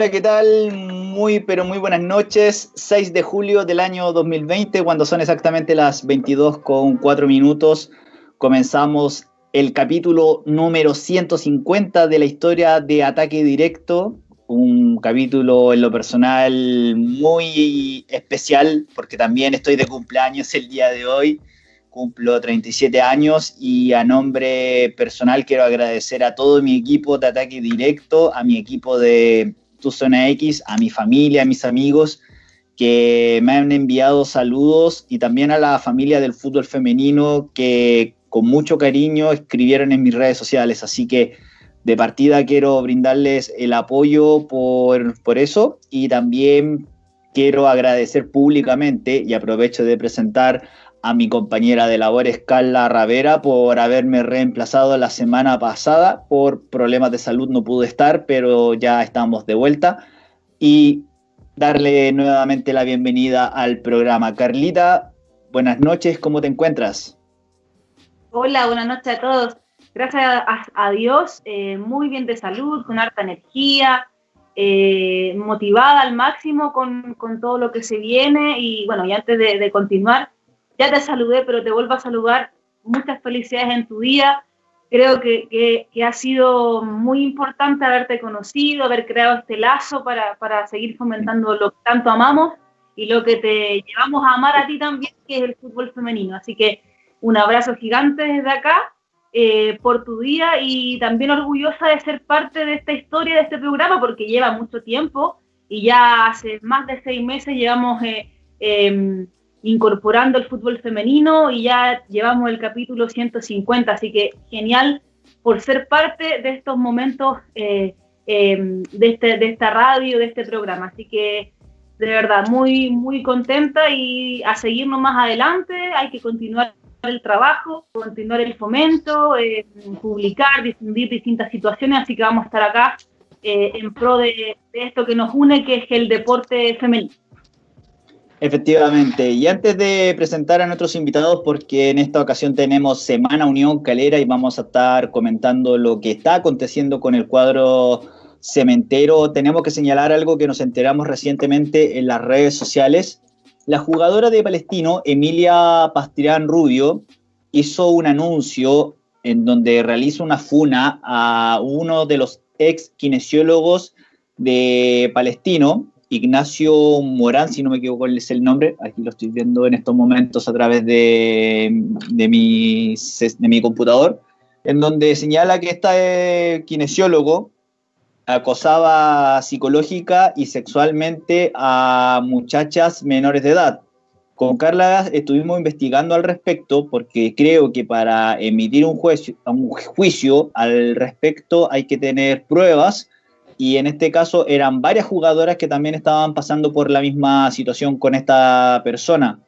Hola, ¿qué tal? Muy, pero muy buenas noches. 6 de julio del año 2020, cuando son exactamente las 22 con 4 minutos, comenzamos el capítulo número 150 de la historia de Ataque Directo. Un capítulo en lo personal muy especial, porque también estoy de cumpleaños el día de hoy cumplo 37 años y a nombre personal quiero agradecer a todo mi equipo de ataque directo, a mi equipo de Tu Zona X, a mi familia, a mis amigos que me han enviado saludos y también a la familia del fútbol femenino que con mucho cariño escribieron en mis redes sociales. Así que de partida quiero brindarles el apoyo por, por eso y también quiero agradecer públicamente y aprovecho de presentar a mi compañera de labores Carla Ravera por haberme reemplazado la semana pasada. Por problemas de salud no pude estar, pero ya estamos de vuelta. Y darle nuevamente la bienvenida al programa. Carlita, buenas noches, ¿cómo te encuentras? Hola, buenas noches a todos. Gracias a, Dios, eh, muy bien de salud, con harta energía, eh, motivada al máximo con, todo lo que se viene. Y bueno, y antes de continuar, ya te saludé, pero te vuelvo a saludar. Muchas felicidades en tu día. Creo que, ha sido muy importante haberte conocido, haber creado este lazo para, seguir fomentando lo que tanto amamos y lo que te llevamos a amar a ti también, que es el fútbol femenino. Así que un abrazo gigante desde acá eh, por tu día y también orgullosa de ser parte de esta historia, de este programa, porque lleva mucho tiempo y ya hace más de seis meses llevamos eh, em, incorporando el fútbol femenino y ya llevamos el capítulo 150, así que genial por ser parte de estos momentos eh, em, de, este, de esta radio, de este programa. Así que de verdad, muy, muy contenta y a seguirnos más adelante, hay que continuar el trabajo, continuar el fomento, eh, publicar, difundir distintas situaciones, así que vamos a estar acá eh, en pro de esto que nos une, que es el deporte femenino. Efectivamente, y antes de presentar a nuestros invitados, porque en esta ocasión tenemos Semana Unión Calera y vamos a estar comentando lo que está aconteciendo con el cuadro cementero, tenemos que señalar algo que nos enteramos recientemente en las redes sociales. La jugadora de Palestino, Emilia Pastrián Rubio, hizo un anuncio en donde realiza una funa a uno de los ex kinesiólogos de Palestino, Ignacio Morán, si no me equivoco es el nombre, aquí lo estoy viendo en estos momentos a través de, de, mi, de mi computador, en donde señala que este kinesiólogo acosaba psicológica y sexualmente a muchachas menores de edad. Con Carla estuvimos investigando al respecto porque creo que para emitir un juicio, un juicio al respecto hay que tener pruebas y en este caso eran varias jugadoras que también estaban pasando por la misma situación con esta persona.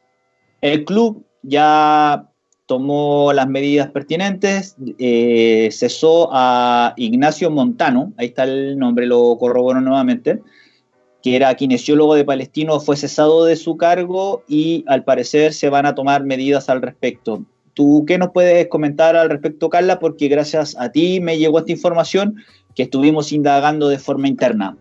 El club ya tomó las medidas pertinentes, eh, cesó a Ignacio Montano, ahí está el nombre, lo corroboró nuevamente, que era kinesiólogo de Palestino, fue cesado de su cargo y al parecer se van a tomar medidas al respecto. ¿Tú qué nos puedes comentar al respecto, Carla? Porque gracias a ti me llegó esta información que estuvimos indagando de forma interna.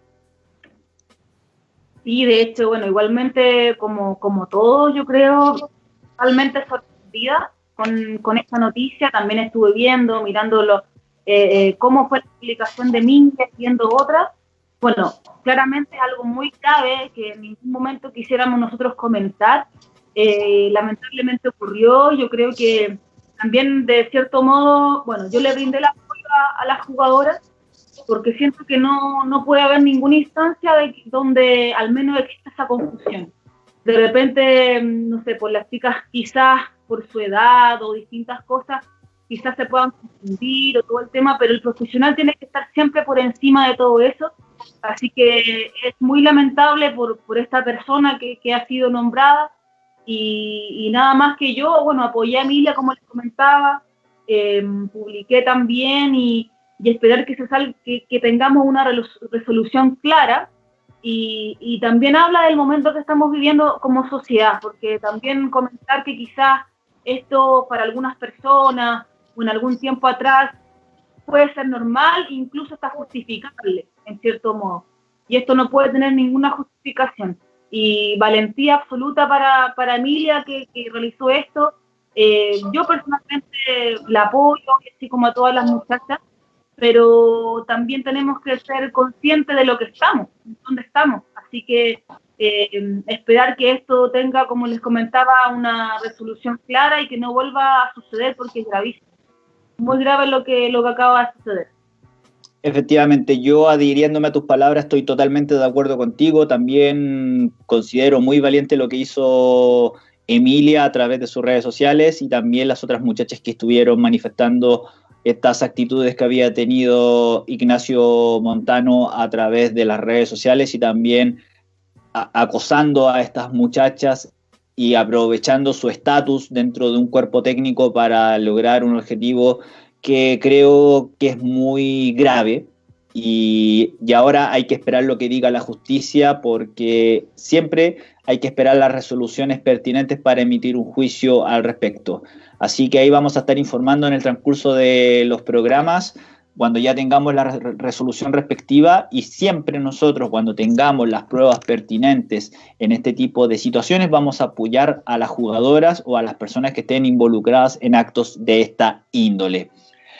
Sí, de hecho, bueno, igualmente como, como todos, yo creo, totalmente sorprendida con, con esta noticia. También estuve viendo, mirando lo, eh, eh, cómo fue la explicación de Mingue, viendo otra. Bueno, claramente es algo muy grave que en ningún momento quisiéramos nosotros comentar. Eh, lamentablemente ocurrió, yo creo que también de cierto modo, bueno, yo le brindé la apoyo a, las jugadoras porque siento que no, no puede haber ninguna instancia de, donde al menos exista esa confusión. De repente, mm, no sé, por las chicas quizás por su edad o distintas cosas, quizás se puedan confundir o todo el tema, pero el profesional tiene que estar siempre por encima de todo eso. Así que es muy lamentable por, por esta persona que, que, ha sido nombrada y, y, nada más que yo, bueno, apoyé a Emilia como les comentaba, eh, publiqué también y, esperar que, se sal, que, tengamos una resolución clara y, y, también habla del momento que estamos viviendo como sociedad, porque también comentar que quizás esto para algunas personas o en algún tiempo atrás puede ser normal, incluso está justificable en cierto modo. y esto no puede tener ninguna justificación. Y valentía absoluta para, para Emilia que, que realizó esto. Eh, yo personalmente la apoyo, así como a todas las muchachas, pero también tenemos que ser conscientes de lo que estamos, dónde estamos. Así que eh, esperar que esto tenga, como les comentaba, una resolución clara y que no vuelva a suceder porque es gravísimo. Muy grave lo que, lo que acaba de suceder. Efectivamente, yo adhiriéndome a tus palabras estoy totalmente de acuerdo contigo. También considero muy valiente lo que hizo Emilia a través de sus redes sociales y también las otras muchachas que estuvieron manifestando estas actitudes que había tenido Ignacio Montano a través de las redes sociales y también acosando a estas muchachas y aprovechando su estatus dentro de un cuerpo técnico para lograr un objetivo que creo que es muy grave y, y, ahora hay que esperar lo que diga la justicia porque siempre hay que esperar las resoluciones pertinentes para emitir un juicio al respecto. Así que ahí vamos a estar informando en el transcurso de los programas cuando ya tengamos la resolución respectiva y siempre nosotros cuando tengamos las pruebas pertinentes en este tipo de situaciones vamos a apoyar a las jugadoras o a las personas que estén involucradas en actos de esta índole.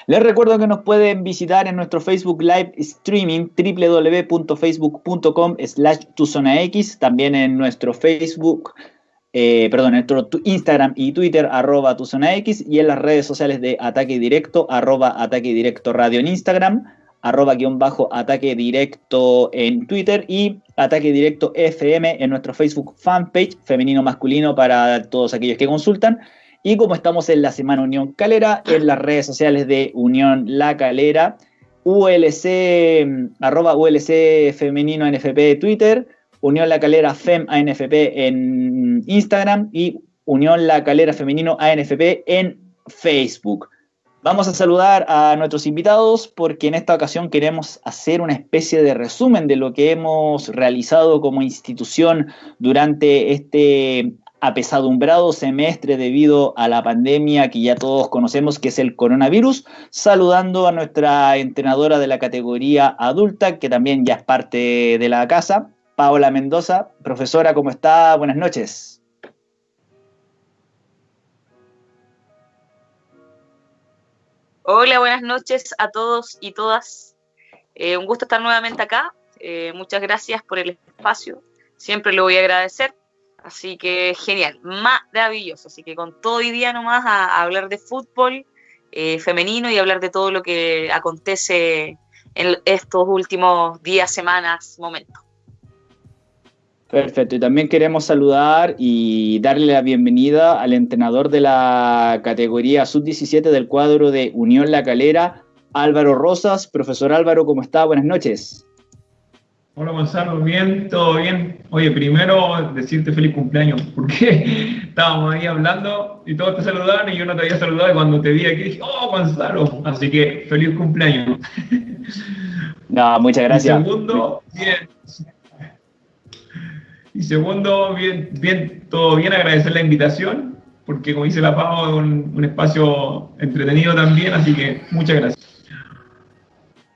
Les recuerdo que nos pueden visitar en nuestro Facebook Live Streaming www.facebook.com slash tuzonax, también en nuestro Facebook eh, perdón, en nuestro Instagram y Twitter, arroba tu zona X, y en las redes sociales de Ataque Directo, arroba Ataque Directo Radio en Instagram, arroba guion bajo Ataque Directo en Twitter y Ataque Directo FM en nuestro Facebook fanpage, femenino masculino para todos aquellos que consultan. Y como estamos en la Semana Unión Calera, en las redes sociales de Unión La Calera, ULC, arroba ULC Femenino NFP Twitter, Unión La Calera FEM ANFP en Instagram y Unión La Calera Femenino ANFP en Facebook. Vamos a saludar a nuestros invitados porque en esta ocasión queremos hacer una especie de resumen de lo que hemos realizado como institución durante este apesadumbrado semestre debido a la pandemia que ya todos conocemos que es el coronavirus, saludando a nuestra entrenadora de la categoría adulta que también ya es parte de la casa, Paola Mendoza. Profesora, ¿cómo está? Buenas noches. Hola, buenas noches a todos y todas. Eh, un gusto estar nuevamente acá. Eh, muchas gracias por el espacio. Siempre lo voy a agradecer. Así que genial, maravilloso. Así que con todo hoy día nomás a, hablar de fútbol eh, femenino y hablar de todo lo que acontece en estos últimos días, semanas, momentos. Perfecto, y también queremos saludar y darle la bienvenida al entrenador de la categoría sub-17 del cuadro de Unión La Calera, Álvaro Rosas. Profesor Álvaro, ¿cómo está? Buenas noches. Hola Gonzalo, bien, todo bien. Oye, primero decirte feliz cumpleaños, porque estábamos ahí hablando y todos te saludaban y yo no te había saludado y cuando te vi aquí dije, oh Gonzalo, así que feliz cumpleaños. No, muchas gracias. Y segundo, bien, y segundo, bien, bien, todo bien, agradecer la invitación, porque como dice la Pau, es un, espacio entretenido también, así que muchas gracias.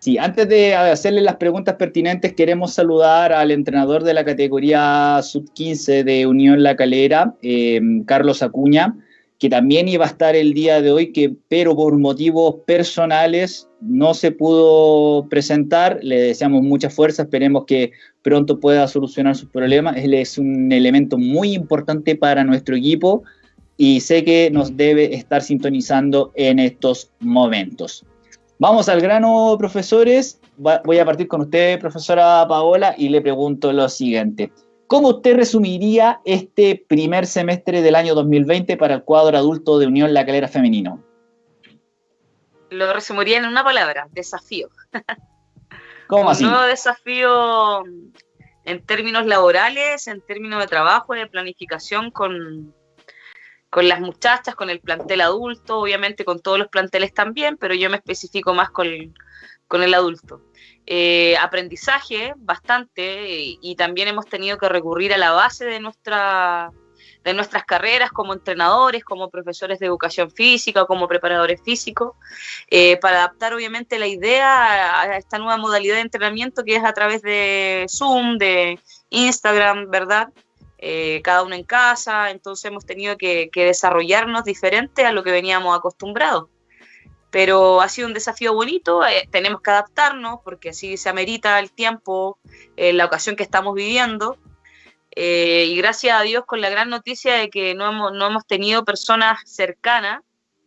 Sí, antes de hacerle las preguntas pertinentes, queremos saludar al entrenador de la categoría sub-15 de Unión La Calera, eh, Carlos Acuña, que también iba a estar el día de hoy, que, pero por motivos personales no se pudo presentar. Le deseamos mucha fuerza, esperemos que pronto pueda solucionar sus problemas. Él es un elemento muy importante para nuestro equipo y sé que nos debe estar sintonizando en estos momentos. Vamos al grano, profesores. Voy a partir con usted, profesora Paola, y le pregunto lo siguiente. ¿Cómo usted resumiría este primer semestre del año 2020 para el cuadro adulto de Unión La Calera Femenino? Lo resumiría en una palabra, desafío. ¿Cómo así? Un nuevo desafío en términos laborales, en términos de trabajo, de planificación con, con las muchachas, con el plantel adulto, obviamente con todos los planteles también, pero yo me especifico más con, con el adulto. Eh, aprendizaje bastante y, también hemos tenido que recurrir a la base de nuestra, de nuestras carreras como entrenadores, como profesores de educación física, como preparadores físicos, eh, para adaptar obviamente la idea a esta nueva modalidad de entrenamiento que es a través de Zoom, de Instagram, ¿verdad? Eh, cada uno en casa, entonces hemos tenido que, desarrollarnos diferente a lo que veníamos acostumbrados. Pero ha sido un desafío bonito, eh, tenemos que adaptarnos porque así se amerita el tiempo, la ocasión que estamos viviendo eh, y gracias a Dios con la gran noticia de que no hemos, no hemos tenido personas cercanas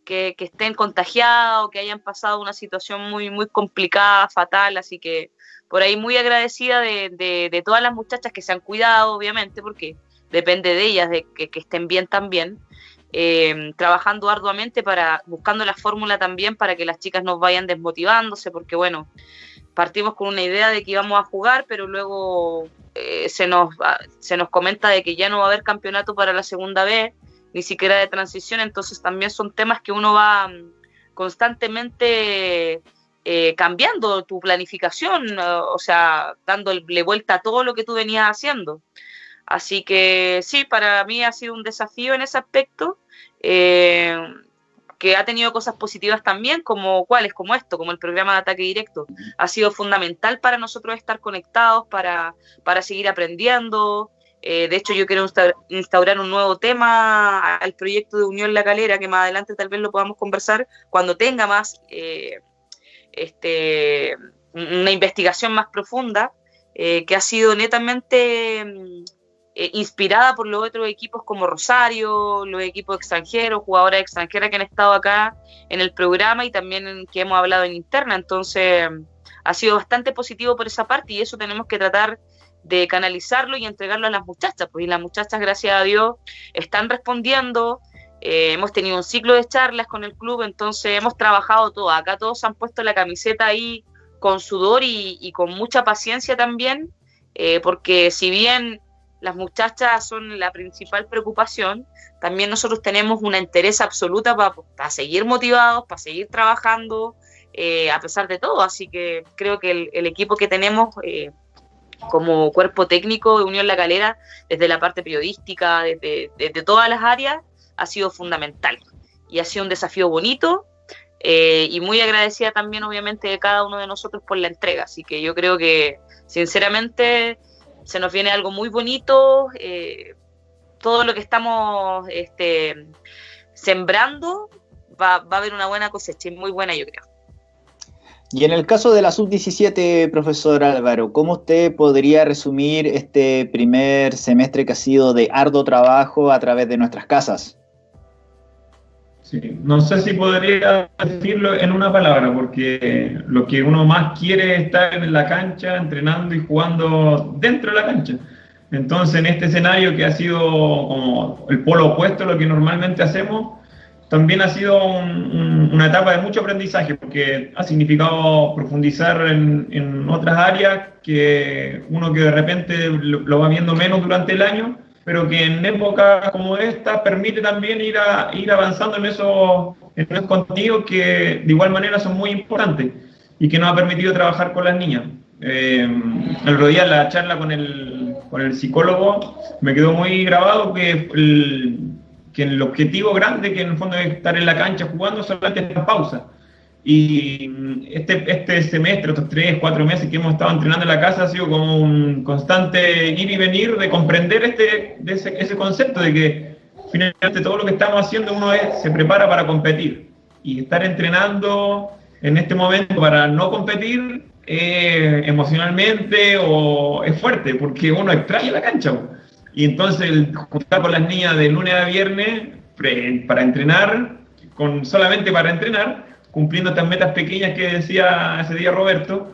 que, que, estén contagiadas o que hayan pasado una situación muy, muy complicada, fatal. Así que por ahí muy agradecida de, de, todas las muchachas que se han cuidado, obviamente, porque depende de ellas, de que, estén bien también. Eh, trabajando arduamente para buscando la fórmula también para que las chicas no vayan desmotivándose porque bueno partimos con una idea de que íbamos a jugar pero luego eh, se, nos, se nos comenta de que ya no va a haber campeonato para la segunda vez, ni siquiera de transición, entonces también son temas que uno va mm, constantemente eh, cambiando tu planificación, o sea, dándole vuelta a todo lo que tú venías haciendo. Así que sí, para mí ha sido un desafío en ese aspecto. Eh, que ha tenido cosas positivas también, como cuáles, como esto, como el programa de ataque directo. Ha sido fundamental para nosotros estar conectados, para, para seguir aprendiendo. Eh, de hecho, yo quiero instaurar un nuevo tema al proyecto de Unión La Calera, que más adelante tal vez lo podamos conversar cuando tenga más eh, este, una investigación más profunda, que ha sido netamente mm, eh, inspirada por los otros equipos como Rosario, los equipos extranjeros, jugadoras extranjeras que han estado acá en el programa y también que hemos hablado en interna. Entonces, ha sido bastante positivo por esa parte y eso tenemos que tratar de canalizarlo y entregarlo a las muchachas. Pues y las muchachas, gracias a Dios, están respondiendo. Eh, hemos tenido un ciclo de charlas con el club, entonces hemos trabajado todo. Acá todos han puesto la camiseta ahí con sudor y, con mucha paciencia también, eh, porque si bien las muchachas son la principal preocupación, también nosotros tenemos una interés absoluta para, seguir motivados, para seguir trabajando, eh, a pesar de todo. Así que creo que el, equipo que tenemos eh, como cuerpo técnico de Unión La Calera, desde la parte periodística, desde, todas las áreas, ha sido fundamental. Y ha sido un desafío bonito, eh, y muy agradecida también obviamente de cada uno de nosotros por la entrega. Así que yo creo que sinceramente se nos viene algo muy bonito, eh, todo lo que estamos este, sembrando va, a haber una buena cosecha, muy buena yo creo. Y en el caso de la sub-17, profesor Álvaro, ¿cómo usted podría resumir este primer semestre que ha sido de arduo trabajo a través de nuestras casas? Sí, no sé si podría decirlo en una palabra, porque lo que uno más quiere es estar en la cancha, entrenando y jugando dentro de la cancha. Entonces, en este escenario que ha sido como el polo opuesto a lo que normalmente hacemos, también ha sido una etapa de mucho aprendizaje, porque ha significado profundizar en, otras áreas que uno que de repente lo va viendo menos durante el año, pero que en épocas como esta permite también ir, a, ir avanzando en esos, en esos contenidos que de igual manera son muy importantes y que nos ha permitido trabajar con las niñas. Eh, el otro día la charla con el, con el psicólogo me quedó muy grabado que el, que el objetivo grande, que en el fondo es estar en la cancha jugando, solamente es la pausa. Y este, este semestre, estos tres, cuatro meses que hemos estado entrenando en la casa, ha sido como un constante ir y venir de comprender este, de ese, ese, concepto de que finalmente todo lo que estamos haciendo uno es, se prepara para competir. Y estar entrenando en este momento para no competir eh, emocionalmente o es fuerte, porque uno extrae la cancha. Y entonces el juntar con las niñas de lunes a viernes para entrenar, con, solamente para entrenar, cumpliendo estas metas pequeñas que decía ese día Roberto,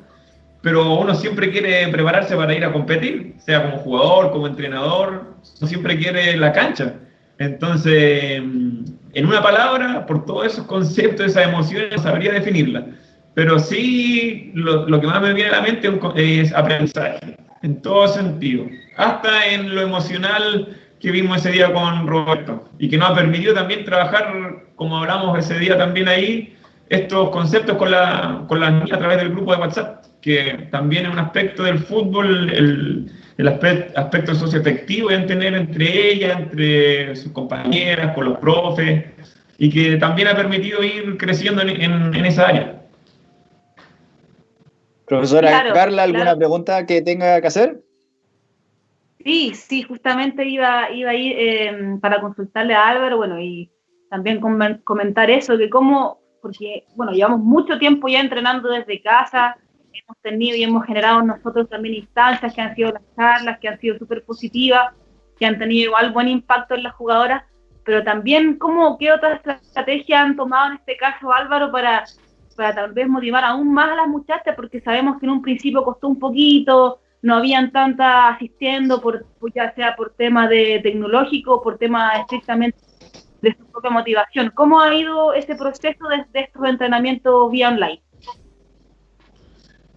pero uno siempre quiere prepararse para ir a competir, sea como jugador, como entrenador, uno siempre quiere la cancha. Entonces, en una palabra, por todos esos conceptos, esas emociones, sabría definirla. Pero sí, lo, lo, que más me viene a la mente es aprendizaje, en todo sentido. Hasta en lo emocional que vimos ese día con Roberto y que nos ha permitido también trabajar, como hablamos ese día también ahí, estos conceptos con, la, con las niñas a través del grupo de WhatsApp, que también es un aspecto del fútbol, el, el aspecto, aspecto socioafectivo en tener entre ella, entre sus compañeras, con los profes, y que también ha permitido ir creciendo en, esa área. Profesora Carla, ¿alguna pregunta que tenga que hacer? Sí, sí, justamente iba, iba a ir eh, para consultarle a Álvaro, bueno, y también comentar eso, de cómo, porque, bueno, llevamos mucho tiempo ya entrenando desde casa, hemos tenido y hemos generado nosotros también instancias que han sido las charlas, que han sido súper positivas, que han tenido igual buen impacto en las jugadoras, pero también cómo, qué otras estrategias han tomado en este caso Álvaro para, para tal vez motivar aún más a las muchachas, porque sabemos que en un principio costó un poquito, no habían tantas asistiendo, por, ya sea por tema de tecnológico, por tema estrictamente de su propia motivación. ¿Cómo ha ido ese proceso de, estos entrenamientos vía online?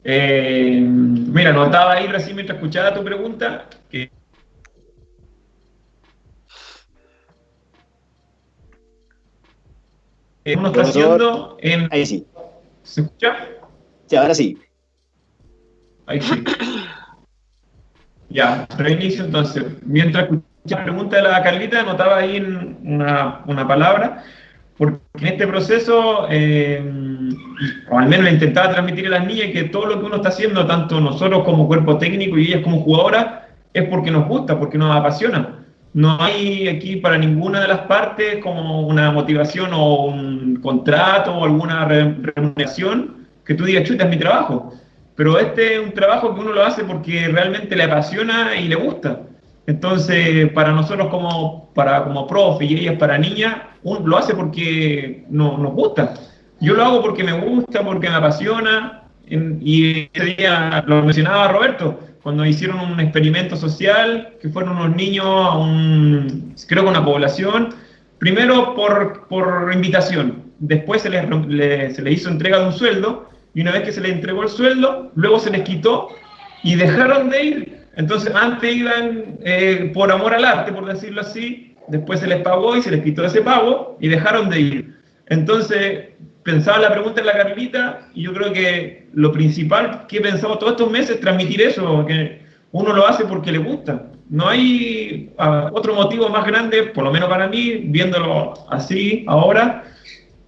Eh, mira, notaba ahí recién mientras escuchaba tu pregunta que uno está haciendo en... Ahí sí. ¿Se escucha? Sí, ahora sí. Ahí sí. Ya, reinicio entonces. Mientras escuchaba la pregunta de la Carlita, notaba ahí una, una palabra, porque en este proceso, eh, o al menos intentaba transmitir a las niñas que todo lo que uno está haciendo, tanto nosotros como cuerpo técnico y ellas como jugadoras, es porque nos gusta, porque nos apasiona. No hay aquí para ninguna de las partes como una motivación o un contrato o alguna remuneración que tú digas, chuta, es mi trabajo pero este es un trabajo que uno lo hace porque realmente le apasiona y le gusta. Entonces, para nosotros como, para, como profe y ellas para niñas, lo hace porque no, nos gusta. Yo lo hago porque me gusta, porque me apasiona. y ese día lo mencionaba Roberto, cuando hicieron un experimento social, que fueron unos niños a un, creo que una población, primero por, por invitación, después se les, se les hizo entrega de un sueldo, y una vez que se les entregó el sueldo, luego se les quitó y dejaron de ir. Entonces antes iban eh, por amor al arte, por decirlo así, después se les pagó y se les quitó ese pago y dejaron de ir. Entonces pensaba la pregunta en la Carlita y yo creo que lo principal que he pensado todos estos meses es transmitir eso, que uno lo hace porque le gusta. No hay ah, otro motivo más grande, por lo menos para mí, viéndolo así ahora,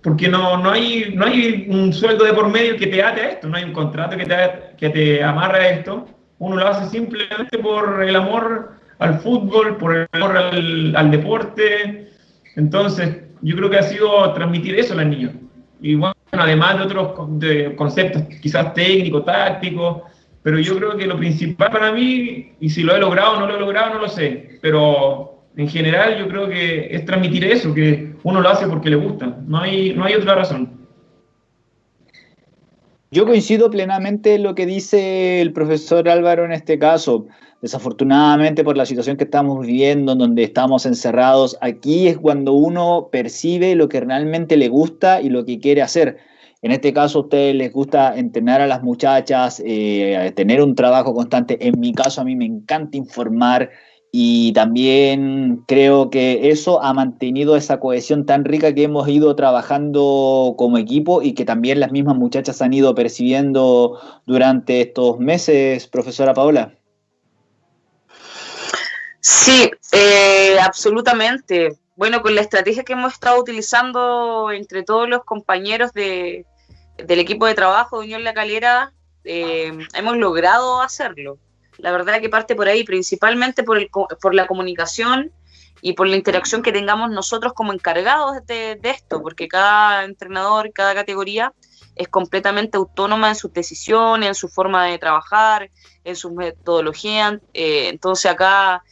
porque no, no, hay, no hay un sueldo de por medio que te ate a esto, no hay un contrato que te, que te amarre a esto. Uno lo hace simplemente por el amor al fútbol, por el amor al, deporte. Entonces, yo creo que ha sido transmitir eso a los niños. Y bueno, además de otros conceptos quizás técnicos, tácticos, pero yo creo que lo principal para mí, y si lo he logrado o no lo he logrado, no lo sé, pero en general yo creo que es transmitir eso, que uno lo hace porque le gusta, no hay, no hay otra razón. Yo coincido plenamente en lo que dice el profesor Álvaro en este caso. Desafortunadamente por la situación que estamos viviendo, en donde estamos encerrados, aquí es cuando uno percibe lo que realmente le gusta y lo que quiere hacer. En este caso a ustedes les gusta entrenar a las muchachas, eh, tener un trabajo constante. En mi caso a mí me encanta informar, y también creo que eso ha mantenido esa cohesión tan rica que hemos ido trabajando como equipo y que también las mismas muchachas han ido percibiendo durante estos meses, profesora Paola. Sí, eh, absolutamente. Bueno, con la estrategia que hemos estado utilizando entre todos los compañeros de, del equipo de trabajo de Unión La Calera, eh, hemos logrado hacerlo. La verdad que parte por ahí, principalmente por, el, por la comunicación y por la interacción que tengamos nosotros como encargados de, esto, porque cada entrenador, cada categoría es completamente autónoma en sus decisiones, en su forma de trabajar, en su metodología. Eh, entonces acá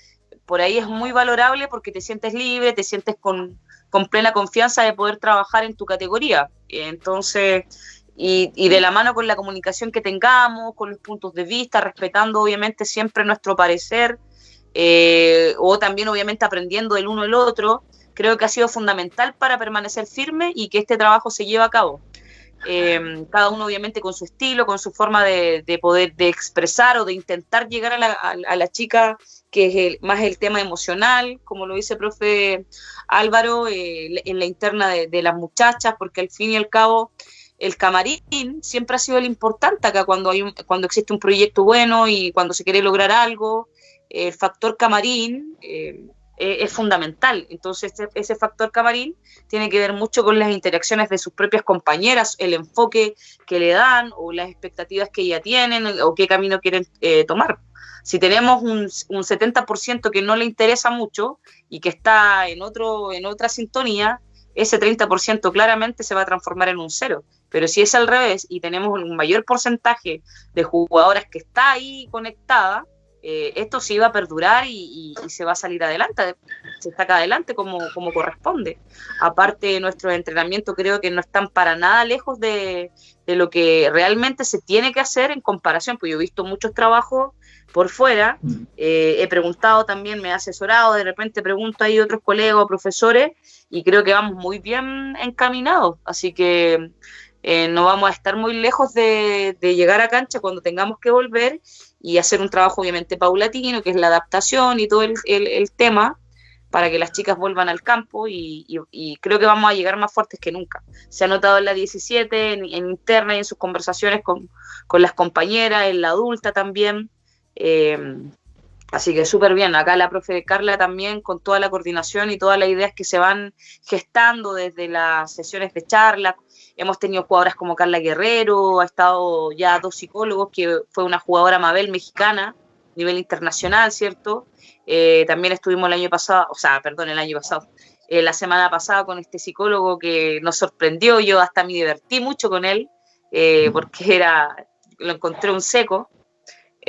por ahí es muy valorable porque te sientes libre, te sientes con, con plena confianza de poder trabajar en tu categoría. entonces y, de la mano con la comunicación que tengamos, con los puntos de vista, respetando obviamente siempre nuestro parecer, eh, o también obviamente aprendiendo del uno del otro, creo que ha sido fundamental para permanecer firme y que este trabajo se lleve a cabo. Eh, cada uno obviamente con su estilo, con su forma de, poder de expresar o de intentar llegar a la, chica, que es más el tema emocional, como lo dice el profe Álvaro, eh, en la interna de, las muchachas, porque al fin y al cabo el camarín siempre ha sido el importante acá cuando, hay cuando existe un proyecto bueno y cuando se quiere lograr algo. el factor camarín eh, es fundamental. Entonces, ese factor camarín tiene que ver mucho con las interacciones de sus propias compañeras, el enfoque que le dan o las expectativas que ya tienen o qué camino quieren tomar. Si tenemos un, un 70% que no le interesa mucho y que está en, otro, en otra sintonía, ese 30% claramente se va a transformar en un cero. Pero si es al revés y tenemos un mayor porcentaje de jugadoras que está ahí conectada, eh, esto sí va a perdurar y, se va a salir adelante, se saca adelante como, corresponde. Aparte, nuestros entrenamientos creo que no están para nada lejos de, de, lo que realmente se tiene que hacer en comparación, pues yo he visto muchos trabajos por fuera, mm. eh, he preguntado también, me he asesorado, de repente pregunto ahí otros colegas o profesores y creo que vamos muy bien encaminados, así que eh, no vamos a estar muy lejos de, llegar a cancha cuando tengamos que volver y hacer un trabajo obviamente paulatino, que es la adaptación y todo el, tema para que las chicas vuelvan al campo y, creo que vamos a llegar más fuertes que nunca. Se ha notado en la 17, en, interna y en sus conversaciones con, con las compañeras, en la adulta también. Eh, así que súper bien. Acá la profe Carla también con toda la coordinación y todas las ideas que se van gestando desde las sesiones de charla. Hemos tenido jugadoras como Carla Guerrero, ha estado ya dos psicólogos, que fue una jugadora Mabel mexicana, a nivel internacional, ¿cierto? Eh, también estuvimos el año pasado, o sea, perdón, el año pasado, eh, la semana pasada con este psicólogo que nos sorprendió, yo hasta me divertí mucho con él, porque era, lo encontré un seco,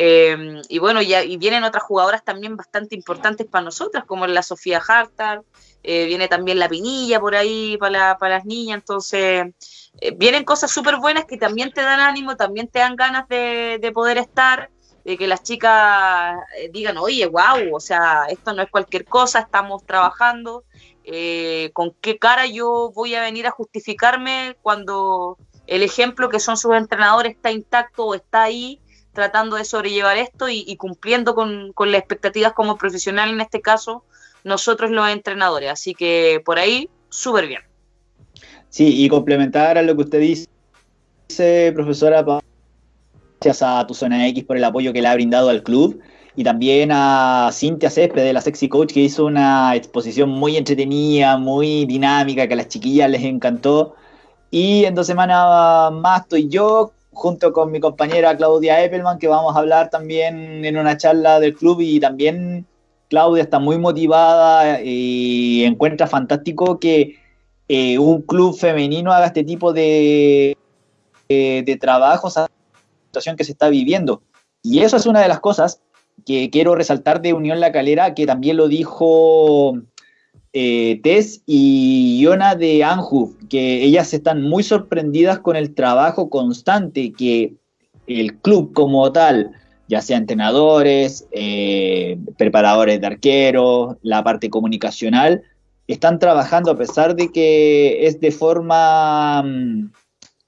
eh, y bueno, ya, y vienen otras jugadoras también bastante importantes para nosotras, como la Sofía Hartar, eh, viene también la Pinilla por ahí para, las niñas, entonces eh, vienen cosas súper buenas que también te dan ánimo, también te dan ganas de, poder estar, de que las chicas digan, oye, wow, o sea, esto no es cualquier cosa, estamos trabajando, con qué cara yo voy a venir a justificarme cuando el ejemplo que son sus entrenadores está intacto o está ahí tratando de sobrellevar esto y, cumpliendo con, las expectativas como profesional, en este caso, nosotros los entrenadores. Así que por ahí, súper bien. Sí, y complementar a lo que usted dice, profesora, gracias a tu zona X por el apoyo que le ha brindado al club y también a Cintia Césped de la Sexy Coach que hizo una exposición muy entretenida, muy dinámica, que a las chiquillas les encantó. Y en dos semanas más estoy yo junto con mi compañera Claudia Eppelman, que vamos a hablar también en una charla del club y también Claudia está muy motivada y encuentra fantástico que eh, un club femenino haga este tipo de, de, trabajos a la situación que se está viviendo. Y eso es una de las cosas que quiero resaltar de Unión La Calera, que también lo dijo eh, Tess y Yona de Anju, que ellas están muy sorprendidas con el trabajo constante que el club como tal, ya sea entrenadores, eh, preparadores de arqueros, la parte comunicacional, están trabajando a pesar de que es de forma mm,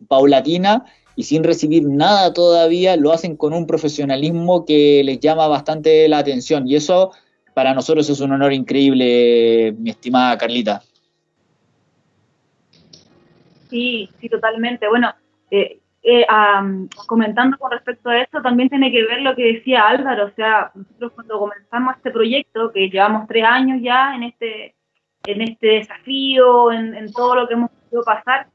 paulatina y sin recibir nada todavía, lo hacen con un profesionalismo que les llama bastante la atención. Y eso para nosotros es un honor increíble, mi estimada Carlita. Sí, sí, totalmente. Bueno, eh, eh, comentando con respecto a eso, también tiene que ver lo que decía Álvaro, o sea, nosotros cuando comenzamos este proyecto, que llevamos tres años ya en este, en este desafío, en, todo lo que hemos podido pasar,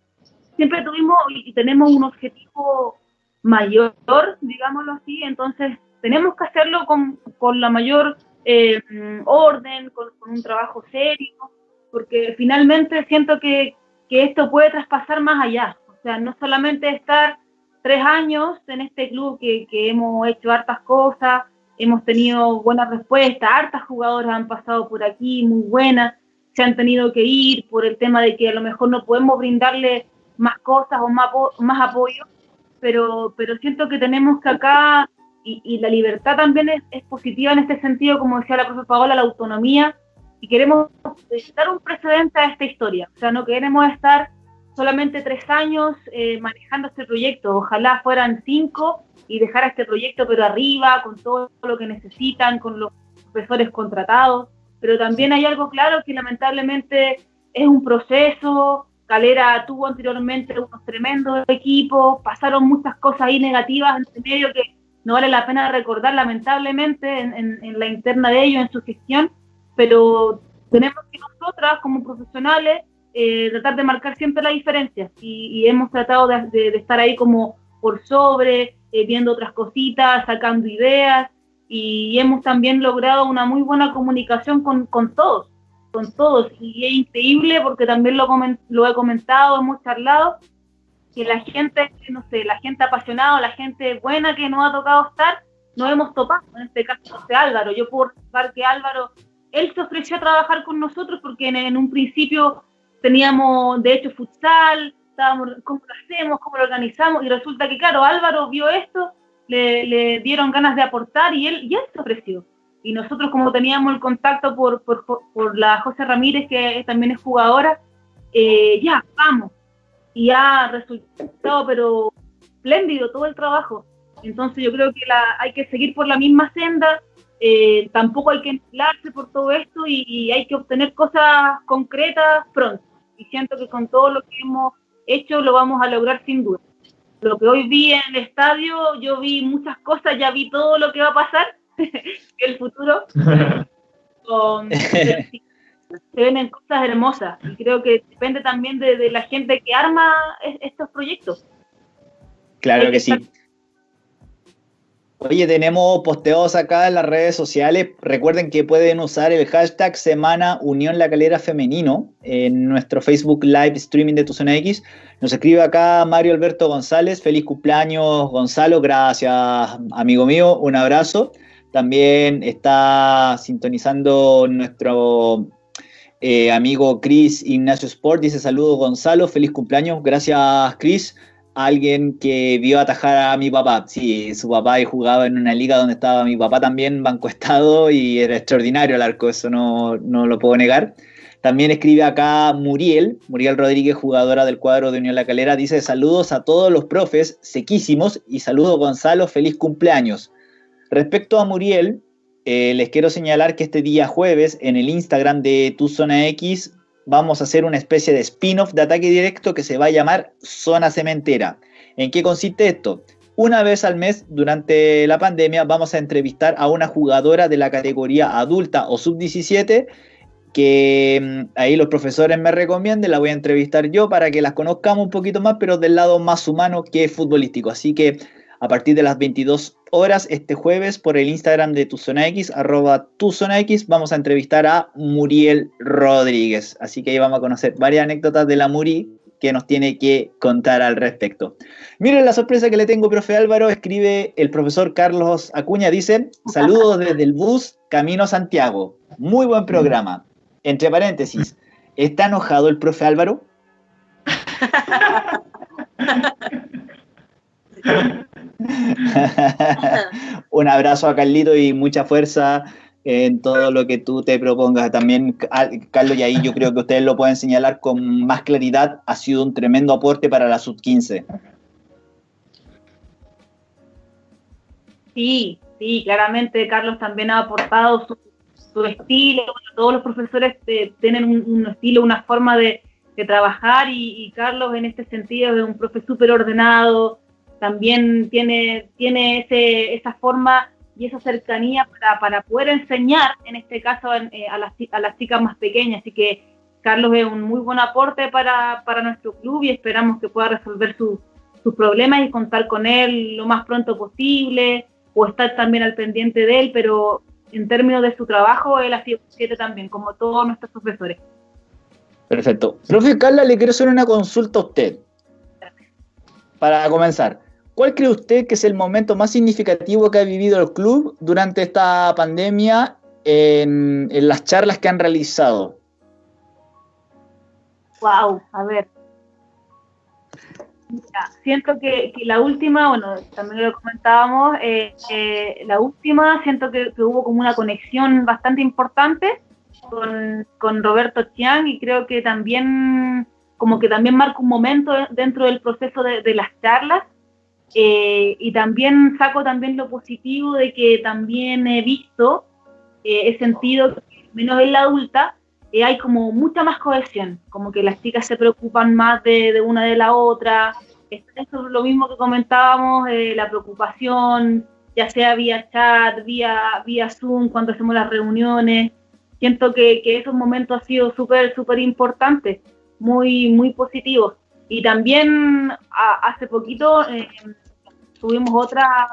siempre tuvimos y tenemos un objetivo mayor, digámoslo así, entonces tenemos que hacerlo con, con la mayor eh, orden, con, un trabajo serio, porque finalmente siento que, esto puede traspasar más allá. O sea, no solamente estar tres años en este club que, hemos hecho hartas cosas, hemos tenido buenas respuestas, hartas jugadoras han pasado por aquí, muy buenas, se han tenido que ir por el tema de que a lo mejor no podemos brindarle más cosas o más, más apoyo, pero, pero siento que tenemos que acá y, la libertad también es, positiva en este sentido, como decía la profesora Paola, la autonomía, y queremos dar un precedente a esta historia. O sea, no queremos estar solamente tres años eh, manejando este proyecto, ojalá fueran cinco y dejar a este proyecto pero arriba, con todo lo que necesitan, con los profesores contratados, pero también hay algo claro que lamentablemente es un proceso, Calera tuvo anteriormente unos tremendos equipos, pasaron muchas cosas ahí negativas entre medio que no vale la pena recordar lamentablemente en, la interna de ellos, en su gestión, pero tenemos que nosotras como profesionales eh, tratar de marcar siempre la diferencia. Y, hemos tratado de, estar ahí como por sobre, eh, viendo otras cositas, sacando ideas y hemos también logrado una muy buena comunicación con, todos, con todos. Y es increíble porque también lo, lo he comentado, hemos charlado que la gente, no sé, la gente apasionada, la gente buena que nos ha tocado estar, nos hemos topado. En este caso, de Álvaro. Yo puedo recordar que Álvaro, él se ofreció a trabajar con nosotros porque en, un principio teníamos, de hecho, futsal, estábamos, ¿cómo lo hacemos? ¿Cómo lo organizamos? Y resulta que, claro, Álvaro vio esto, le, dieron ganas de aportar y él, ya se ofreció. Y nosotros, como teníamos el contacto por, por, por la José Ramírez, que también es jugadora, eh, ya, vamos y ha resultado, pero espléndido todo el trabajo. Entonces yo creo que la, hay que seguir por la misma senda, eh, tampoco hay que enfilarse por todo esto y, hay que obtener cosas concretas pronto. Y siento que con todo lo que hemos hecho lo vamos a lograr sin duda. Lo que hoy vi en el estadio, yo vi muchas cosas, ya vi todo lo que va a pasar en el futuro. con, se ven cosas hermosas y creo que depende también de, la gente que arma estos proyectos. Claro que sí. Oye, tenemos posteos acá en las redes sociales. Recuerden que pueden usar el hashtag Semana Unión La Calera Femenino en nuestro Facebook Live Streaming de Tu Zona X. Nos escribe acá Mario Alberto González. Feliz cumpleaños, Gonzalo. Gracias, amigo mío. Un abrazo. También está sintonizando nuestro eh, amigo Chris Ignacio Sport dice saludos Gonzalo, feliz cumpleaños. Gracias Chris. Alguien que vio atajar a mi papá. Sí, su papá jugaba en una liga donde estaba mi papá también, banco estado, y era extraordinario el arco, eso no, no lo puedo negar. También escribe acá Muriel, Muriel Rodríguez, jugadora del cuadro de Unión La Calera, dice saludos a todos los profes, sequísimos, y saludos Gonzalo, feliz cumpleaños. Respecto a Muriel, eh, les quiero señalar que este día jueves en el Instagram de Tu Zona X vamos a hacer una especie de spin-off de ataque directo que se va a llamar Zona Cementera. ¿En qué consiste esto? Una vez al mes durante la pandemia vamos a entrevistar a una jugadora de la categoría adulta o sub-17 que mm, ahí los profesores me recomienden, la voy a entrevistar yo para que las conozcamos un poquito más, pero del lado más humano que futbolístico. Así que a partir de las 22 horas este jueves por el Instagram de Tu Zona X, arroba Tu Zona X, vamos a entrevistar a Muriel Rodríguez. Así que ahí vamos a conocer varias anécdotas de la Muri que nos tiene que contar al respecto. Miren la sorpresa que le tengo, profe Álvaro, escribe el profesor Carlos Acuña, dice, saludos desde el bus Camino Santiago. Muy buen programa. Entre paréntesis, ¿está enojado el profe Álvaro? Un abrazo a Carlito y mucha fuerza en todo lo que tú te propongas. También, Carlos, y ahí yo creo que ustedes lo pueden señalar con más claridad, ha sido un tremendo aporte para la sub-15. Sí, sí, claramente Carlos también ha aportado su, estilo, todos los profesores eh, tienen un, estilo, una forma de, trabajar y, Carlos en este sentido es un profe súper ordenado, también tiene, tiene ese, esa forma y esa cercanía para, para poder enseñar, en este caso, eh, a, las, a las chicas más pequeñas. Así que Carlos es un muy buen aporte para, para nuestro club y esperamos que pueda resolver sus problemas y contar con él lo más pronto posible o estar también al pendiente de él, pero en términos de su trabajo, él ha sido siete también, como todos nuestros profesores. Perfecto. Profe Carla, le quiero hacer una consulta a usted. Para comenzar, ¿Cuál cree usted que es el momento más significativo que ha vivido el club durante esta pandemia en, las charlas que han realizado? Wow, a ver. siento que, la última, bueno, también lo comentábamos, eh, eh, la última siento que, hubo como una conexión bastante importante con, Roberto Chiang y creo que también, como que también marca un momento dentro del proceso de las charlas eh, y también saco también lo positivo de que también he visto, eh, he sentido menos en la adulta, eh, hay como mucha más cohesión, como que las chicas se preocupan más de, una de la otra. Eso es lo mismo que comentábamos, la preocupación, ya sea vía chat, vía, vía Zoom, cuando hacemos las reuniones. Siento que, que esos momentos han sido súper, súper importantes, muy, muy positivos. Y también hace poquito eh, tuvimos otra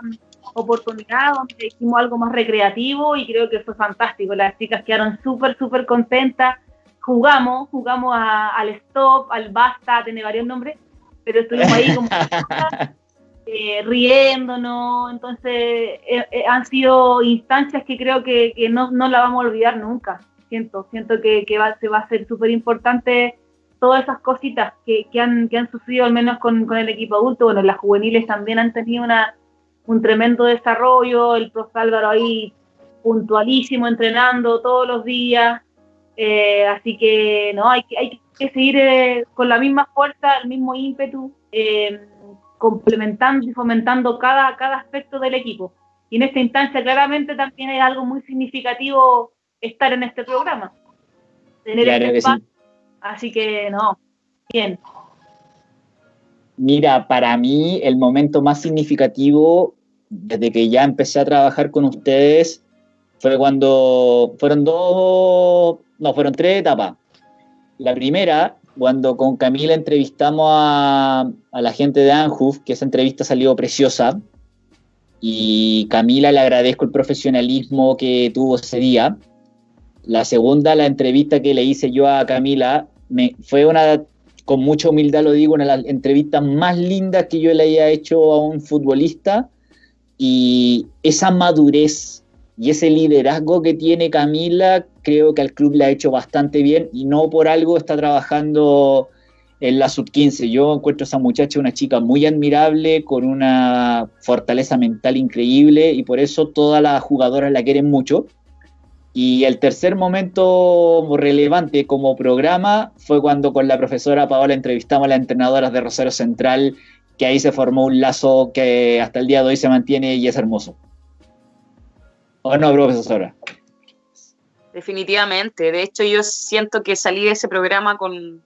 oportunidad donde hicimos algo más recreativo y creo que fue fantástico. Las chicas quedaron súper, súper contentas. Jugamos, jugamos al stop, al basta, tiene varios nombres, pero estuvimos ahí como eh, riéndonos. Entonces, eh, eh, han sido instancias que creo que, que no, no la vamos a olvidar nunca. Siento, siento que, que va, se va a ser súper importante todas esas cositas que, que, han, que han sucedido al menos con, con el equipo adulto. Bueno, las juveniles también han tenido una un tremendo desarrollo, el profe Álvaro ahí puntualísimo, entrenando todos los días, eh, así que no, hay, hay que seguir eh, con la misma fuerza, el mismo ímpetu, eh, complementando y fomentando cada, cada aspecto del equipo. Y en esta instancia claramente también es algo muy significativo estar en este programa. Tener este espacio. Así que no, bien. Mira, para mí el momento más significativo desde que ya empecé a trabajar con ustedes fue cuando fueron dos, no, fueron tres etapas. La primera, cuando con Camila entrevistamos a, la gente de Anjuf, que esa entrevista salió preciosa, y Camila le agradezco el profesionalismo que tuvo ese día. La segunda, la entrevista que le hice yo a Camila, me, fue una con mucha humildad lo digo, una de las entrevistas más lindas que yo le haya hecho a un futbolista y esa madurez y ese liderazgo que tiene Camila creo que al club le ha hecho bastante bien y no por algo está trabajando en la sub-15. Yo encuentro a esa muchacha una chica muy admirable, con una fortaleza mental increíble y por eso todas las jugadoras la quieren mucho. Y el tercer momento relevante como programa fue cuando con la profesora Paola entrevistamos a las entrenadoras de Rosario Central, que ahí se formó un lazo que hasta el día de hoy se mantiene y es hermoso. ¿O no, profesora? Definitivamente. De hecho, yo siento que salí de ese programa con,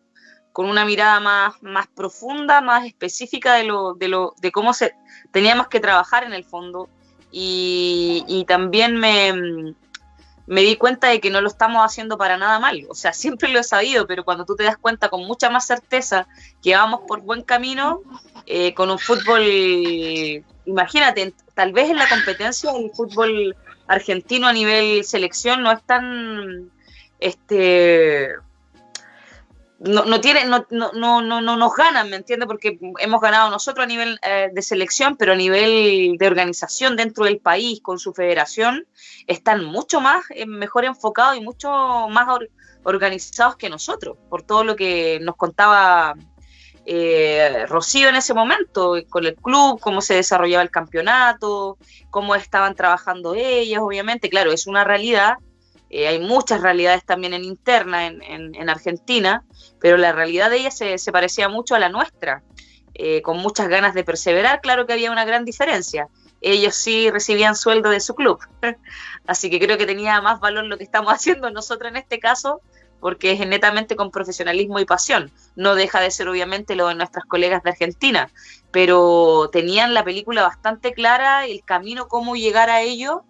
una mirada más, más profunda, más específica de, lo, de, lo, de cómo se, teníamos que trabajar en el fondo. y también me, me di cuenta de que no lo estamos haciendo para nada mal. O sea, siempre lo he sabido, pero cuando tú te das cuenta con mucha más certeza que vamos por buen camino, eh, con un fútbol, imagínate, tal vez en la competencia el fútbol argentino a nivel selección no es tan este no, no, tiene, no, no, no, no nos ganan, ¿me entiendes? Porque hemos ganado nosotros a nivel eh, de selección, pero a nivel de organización dentro del país, con su federación, están mucho más, eh, mejor enfocados y mucho más organizados que nosotros, por todo lo que nos contaba eh, Rocío en ese momento, con el club, cómo se desarrollaba el campeonato, cómo estaban trabajando ellas, obviamente, claro, es una realidad, eh, hay muchas realidades también en interna en, Argentina, pero la realidad de ella se, parecía mucho a la nuestra, eh, con muchas ganas de perseverar, claro que había una gran diferencia. Ellos sí recibían sueldo de su club, así que creo que tenía más valor lo que estamos haciendo nosotros en este caso, porque es netamente con profesionalismo y pasión. No deja de ser obviamente lo de nuestras colegas de Argentina, pero tenían la película bastante clara, el camino, cómo llegar a ello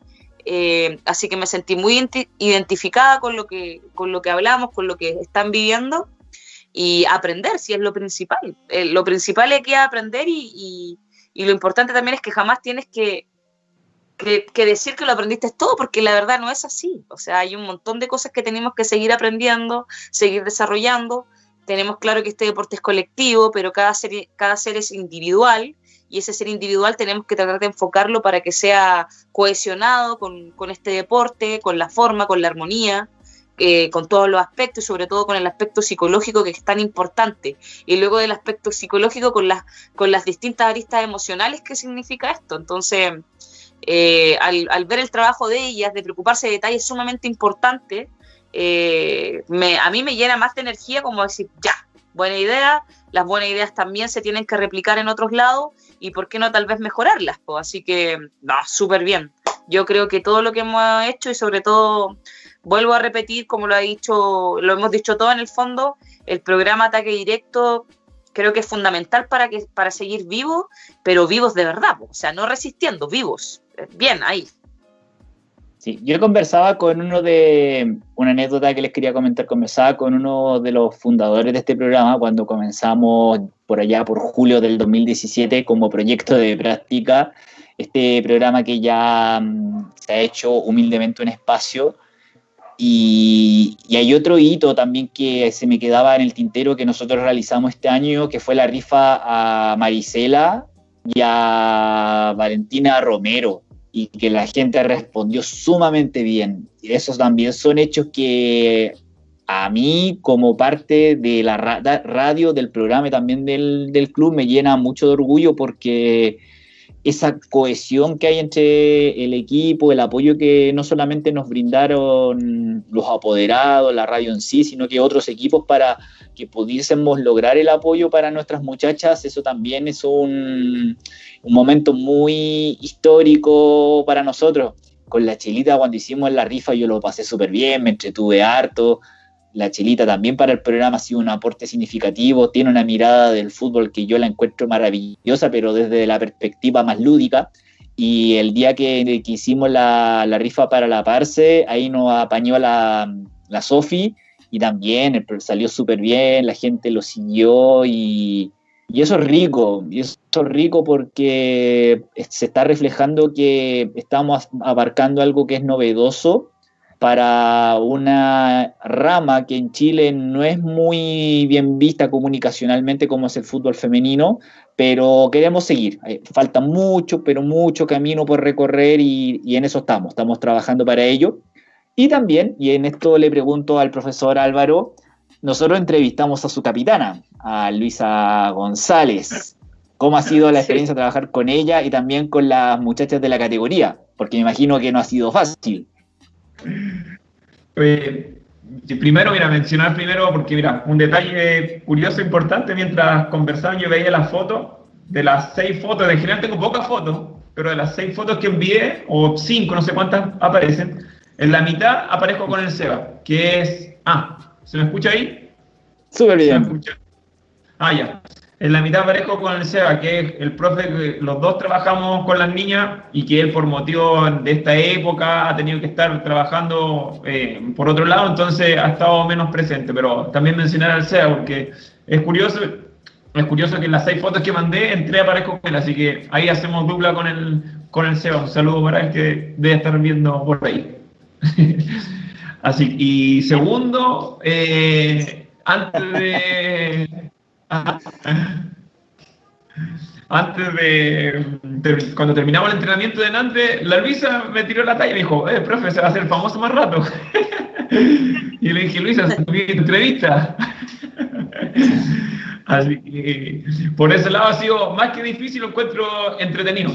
eh, así que me sentí muy identificada con lo, que, con lo que hablamos, con lo que están viviendo y aprender, si es lo principal. Eh, lo principal es que aprender y, lo importante también es que jamás tienes que, que, decir que lo aprendiste todo, porque la verdad no es así. O sea, hay un montón de cosas que tenemos que seguir aprendiendo, seguir desarrollando. Tenemos claro que este deporte es colectivo, pero cada cada ser es individual y ese ser individual tenemos que tratar de enfocarlo para que sea cohesionado con, este deporte, con la forma, con la armonía, eh, con todos los aspectos y sobre todo con el aspecto psicológico que es tan importante. Y luego del aspecto psicológico con las, con las distintas aristas emocionales que significa esto. Entonces, eh, al, ver el trabajo de ellas, de preocuparse de detalles sumamente importantes, eh, a mí me llena más de energía como decir, ya, buena idea, las buenas ideas también se tienen que replicar en otros lados y por qué no tal vez mejorarlas. Así que, no, súper bien. Yo creo que todo lo que hemos hecho y sobre todo, vuelvo a repetir, como lo ha dicho, lo hemos dicho todo en el fondo, el programa Ataque Directo creo que es fundamental para, que, para seguir vivos, pero vivos de verdad, o sea, no resistiendo, vivos. bien ahí. Sí, yo conversaba con uno de, una anécdota que les quería comentar, conversaba con uno de los fundadores de este programa cuando comenzamos por allá por julio del 2017 como proyecto de práctica, este programa que ya mm, se ha hecho humildemente un espacio. Y, y, hay otro hito también que se me quedaba en el tintero que nosotros realizamos este año, que fue la rifa a Marisela y a Valentina Romero y que la gente respondió sumamente bien. Esos también son hechos que a mí, como parte de la radio, del programa y también del, del club, me llena mucho de orgullo porque esa cohesión que hay entre el equipo, el apoyo que no solamente nos brindaron los apoderados, la radio en sí, sino que otros equipos para que pudiésemos lograr el apoyo para nuestras muchachas, eso también es un, un momento muy histórico para nosotros. Con la Chilita cuando hicimos la rifa yo lo pasé súper bien, me entretuve harto. La Chilita también para el programa ha sido un aporte significativo, tiene una mirada del fútbol que yo la encuentro maravillosa, pero desde la perspectiva más lúdica. Y el día que, que hicimos la, la, rifa para la Parse, ahí nos apañó la, la Sofi y también salió súper bien, la gente lo siguió y, y, eso es rico, y eso es rico porque se está reflejando que estamos abarcando algo que es novedoso para una rama que en Chile no es muy bien vista comunicacionalmente como es el fútbol femenino, pero queremos seguir. Eh, falta mucho, pero mucho camino por recorrer y, y en eso estamos, estamos trabajando para ello. Y también, y en esto le pregunto al profesor Álvaro, nosotros entrevistamos a su capitana, a Luisa González. ¿Cómo ha sido la experiencia trabajar con ella y también con las muchachas de la categoría? Porque me imagino que no ha sido fácil. Primero, mira, mencionar primero, porque mira, un detalle curioso, importante, mientras conversaban yo veía las fotos, de las seis fotos, de general tengo pocas fotos, pero de las seis fotos que envié, o cinco, no sé cuántas aparecen, en la mitad aparezco con el Seba, que es... Ah, ¿se me escucha ahí? Súper bien. Ah, ya. En la mitad aparezco con el Seba, que es el profe que los dos trabajamos con las niñas y que él por motivo de esta época ha tenido que estar trabajando eh, por otro lado, entonces ha estado menos presente. Pero también mencionar al Seba, porque es curioso, es curioso que en las seis fotos que mandé entré aparezco con él, así que ahí hacemos dupla con el, con el Seba. Un saludo para él que debe estar viendo por ahí. Así, y segundo, eh, antes de. Antes de, Cuando terminamos el entrenamiento de Nantes, la Luisa me tiró la talla y me dijo: Eh, profe, se va a hacer famoso más rato. y le dije: Luisa, mi entrevista. Así que por ese lado ha sido más que difícil, lo encuentro entretenido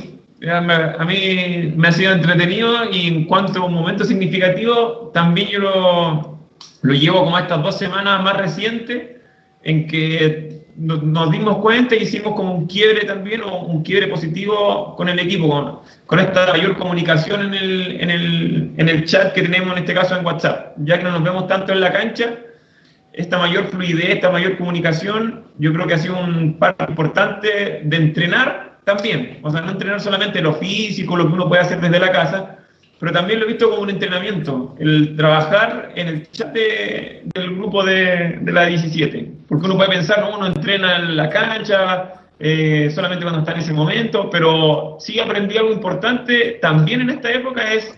a mí me ha sido entretenido y en cuanto a un momento significativo, también yo lo, lo llevo como estas dos semanas más recientes, en que nos, dimos cuenta y hicimos como un quiebre también, o un quiebre positivo con el equipo, con, con esta mayor comunicación en el, en, el, en el chat que tenemos en este caso en WhatsApp, ya que no nos vemos tanto en la cancha, esta mayor fluidez, esta mayor comunicación, yo creo que ha sido un parte importante de entrenar también. O sea, no entrenar solamente lo físico, lo que uno puede hacer desde la casa, pero también lo he visto como un entrenamiento, el trabajar en el chat del grupo de, de, la 17. Porque uno puede pensar, ¿no? uno entrena en la cancha, eh, solamente cuando está en ese momento, pero sí aprendí algo importante también en esta época es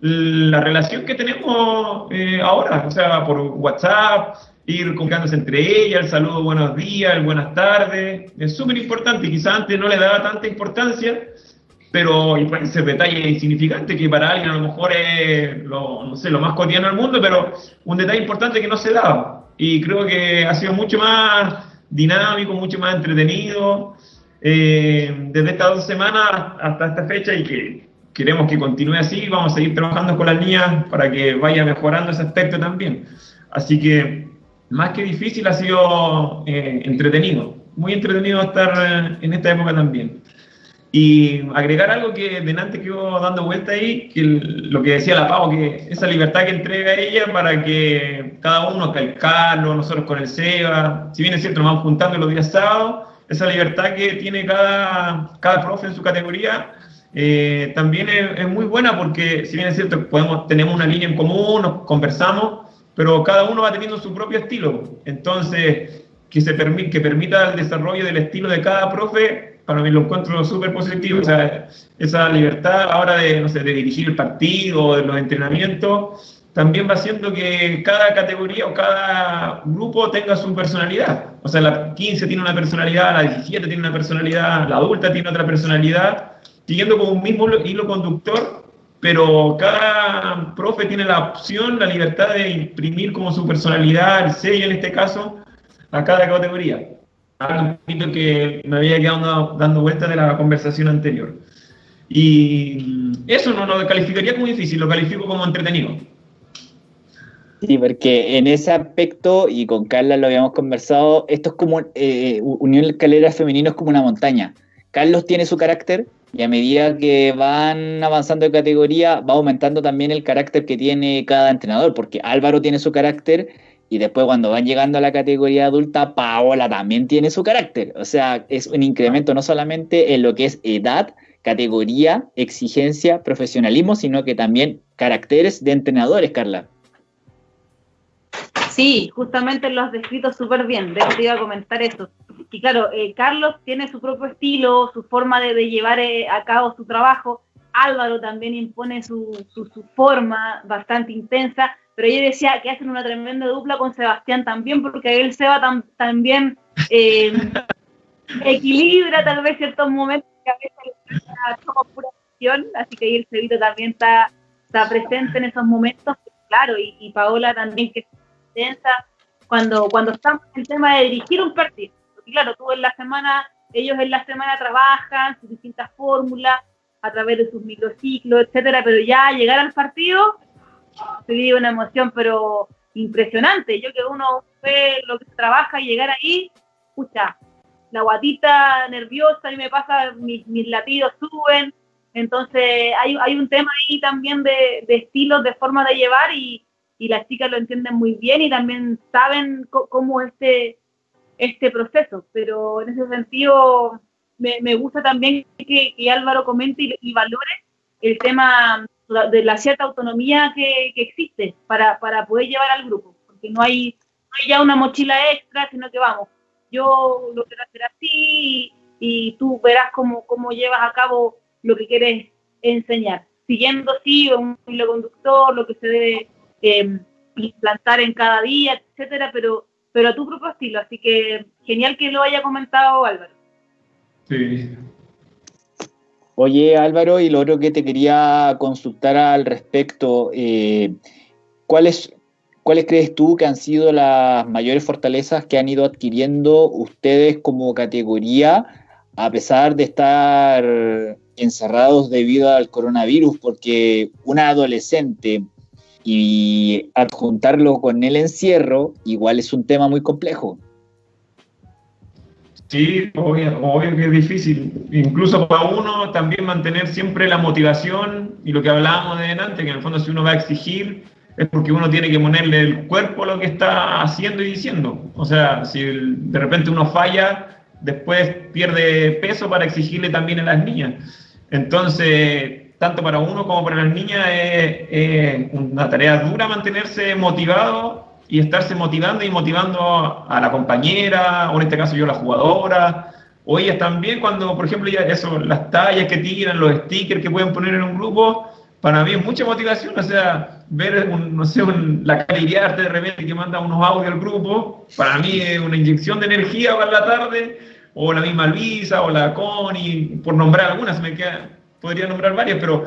la relación que tenemos eh, ahora, o sea, por WhatsApp, ir comunicándose entre ellas, el saludo buenos días, el buenas tardes, es súper importante, quizás antes no le daba tanta importancia, pero ser detalle insignificante que para alguien a lo mejor es lo, no sé, lo más cotidiano del mundo, pero un detalle importante que no se daba, y creo que ha sido mucho más dinámico, mucho más entretenido, eh, desde estas dos semanas hasta esta fecha, y que queremos que continúe así, vamos a seguir trabajando con las niñas para que vaya mejorando ese aspecto también. Así que más que difícil, ha sido eh, entretenido. Muy entretenido estar eh, en esta época también. Y agregar algo que de antes quedó dando vuelta ahí, que lo que decía la Pau, que esa libertad que entrega ella para que cada uno, que el Carlos, nosotros con el Seba, si bien es cierto, nos vamos juntando los días sábados, esa libertad que tiene cada, cada profe en su categoría, eh, también es, muy buena porque, si bien es cierto, podemos, tenemos una línea en común, nos conversamos, pero cada uno va teniendo su propio estilo. Entonces, que, se permite, que permita el desarrollo del estilo de cada profe, para mí lo encuentro súper positivo. O sea, esa libertad ahora de, no sé, de dirigir el partido, de los entrenamientos, también va haciendo que cada categoría o cada grupo tenga su personalidad. O sea, la 15 tiene una personalidad, la 17 tiene una personalidad, la adulta tiene otra personalidad, siguiendo con un mismo hilo conductor, pero cada profe tiene la opción, la libertad de imprimir como su personalidad, el sello en este caso, a cada categoría. Algo que me había quedado dando vueltas de la conversación anterior. Y eso no lo calificaría como difícil, lo califico como entretenido. Sí, porque en ese aspecto, y con Carla lo habíamos conversado, esto es como, eh, Unión Escalera Femenino es como una montaña. Carlos tiene su carácter y a medida que van avanzando de categoría, va aumentando también el carácter que tiene cada entrenador, porque Álvaro tiene su carácter y después cuando van llegando a la categoría adulta, Paola también tiene su carácter. O sea, es un incremento no solamente en lo que es edad, categoría, exigencia, profesionalismo, sino que también caracteres de entrenadores, Carla. Sí, justamente lo has descrito súper bien, de comentar eso. Y claro, eh, Carlos tiene su propio estilo, su forma de, llevar eh, a cabo su trabajo, Álvaro también impone su, forma bastante intensa, pero yo decía que hacen una tremenda dupla con Sebastián también, porque él Seba también eh, equilibra tal vez ciertos momentos que a veces como pura acción, así que ahí el Cebito también está, está presente en esos momentos, claro, y, y Paola también que cuando, cuando estamos en el tema de dirigir un partido. Porque claro, tú en la semana, ellos en la semana trabajan sus distintas fórmulas a través de sus microciclos, etcétera, pero ya llegar al partido se vive una emoción, pero impresionante. Yo que uno ve lo que se trabaja y llegar ahí, escucha, la guatita nerviosa y me pasa, mis, mis latidos suben. Entonces hay, hay un tema ahí también de, de estilos, de forma de llevar y, y las chicas lo entienden muy bien y también saben cómo este, este proceso. Pero en ese sentido, me, gusta también que, Álvaro comente y, valore el tema de la cierta autonomía que, existe para, poder llevar al grupo, porque no hay, ya una mochila extra, sino que vamos, yo lo quiero hacer así y, tú verás cómo, cómo llevas a cabo lo que quieres enseñar, siguiendo sí un hilo conductor, lo que se debe eh, implantar en cada día, etcétera, pero, pero a tu propio estilo. Así que genial que lo haya comentado Álvaro. Sí. Oye, Álvaro, y lo otro que te quería consultar al respecto, eh, ¿cuáles, ¿cuáles crees tú que han sido las mayores fortalezas que han ido adquiriendo ustedes como categoría, a pesar de estar encerrados debido al coronavirus? Porque una adolescente y adjuntarlo con el encierro igual es un tema muy complejo. Sí, obvio, que es difícil. Incluso para uno también mantener siempre la motivación y lo que hablábamos de antes, que en el fondo si uno va a exigir es porque uno tiene que ponerle el cuerpo a lo que está haciendo y diciendo. O sea, si de repente uno falla, después pierde peso para exigirle también a las niñas. Entonces, tanto para uno como para las niñas es, una tarea dura mantenerse motivado y estarse motivando y motivando a la compañera, o en este caso yo la jugadora, o ellas también cuando, por ejemplo, ya eso, las tallas que tiran, los stickers que pueden poner en un grupo, para mí es mucha motivación, o sea, ver, no sé, la calidad de repente que manda unos audios al grupo, para mí es una inyección de energía para la tarde, o la misma Luisa, o la Connie, por nombrar algunas, me queda, podría nombrar varias, pero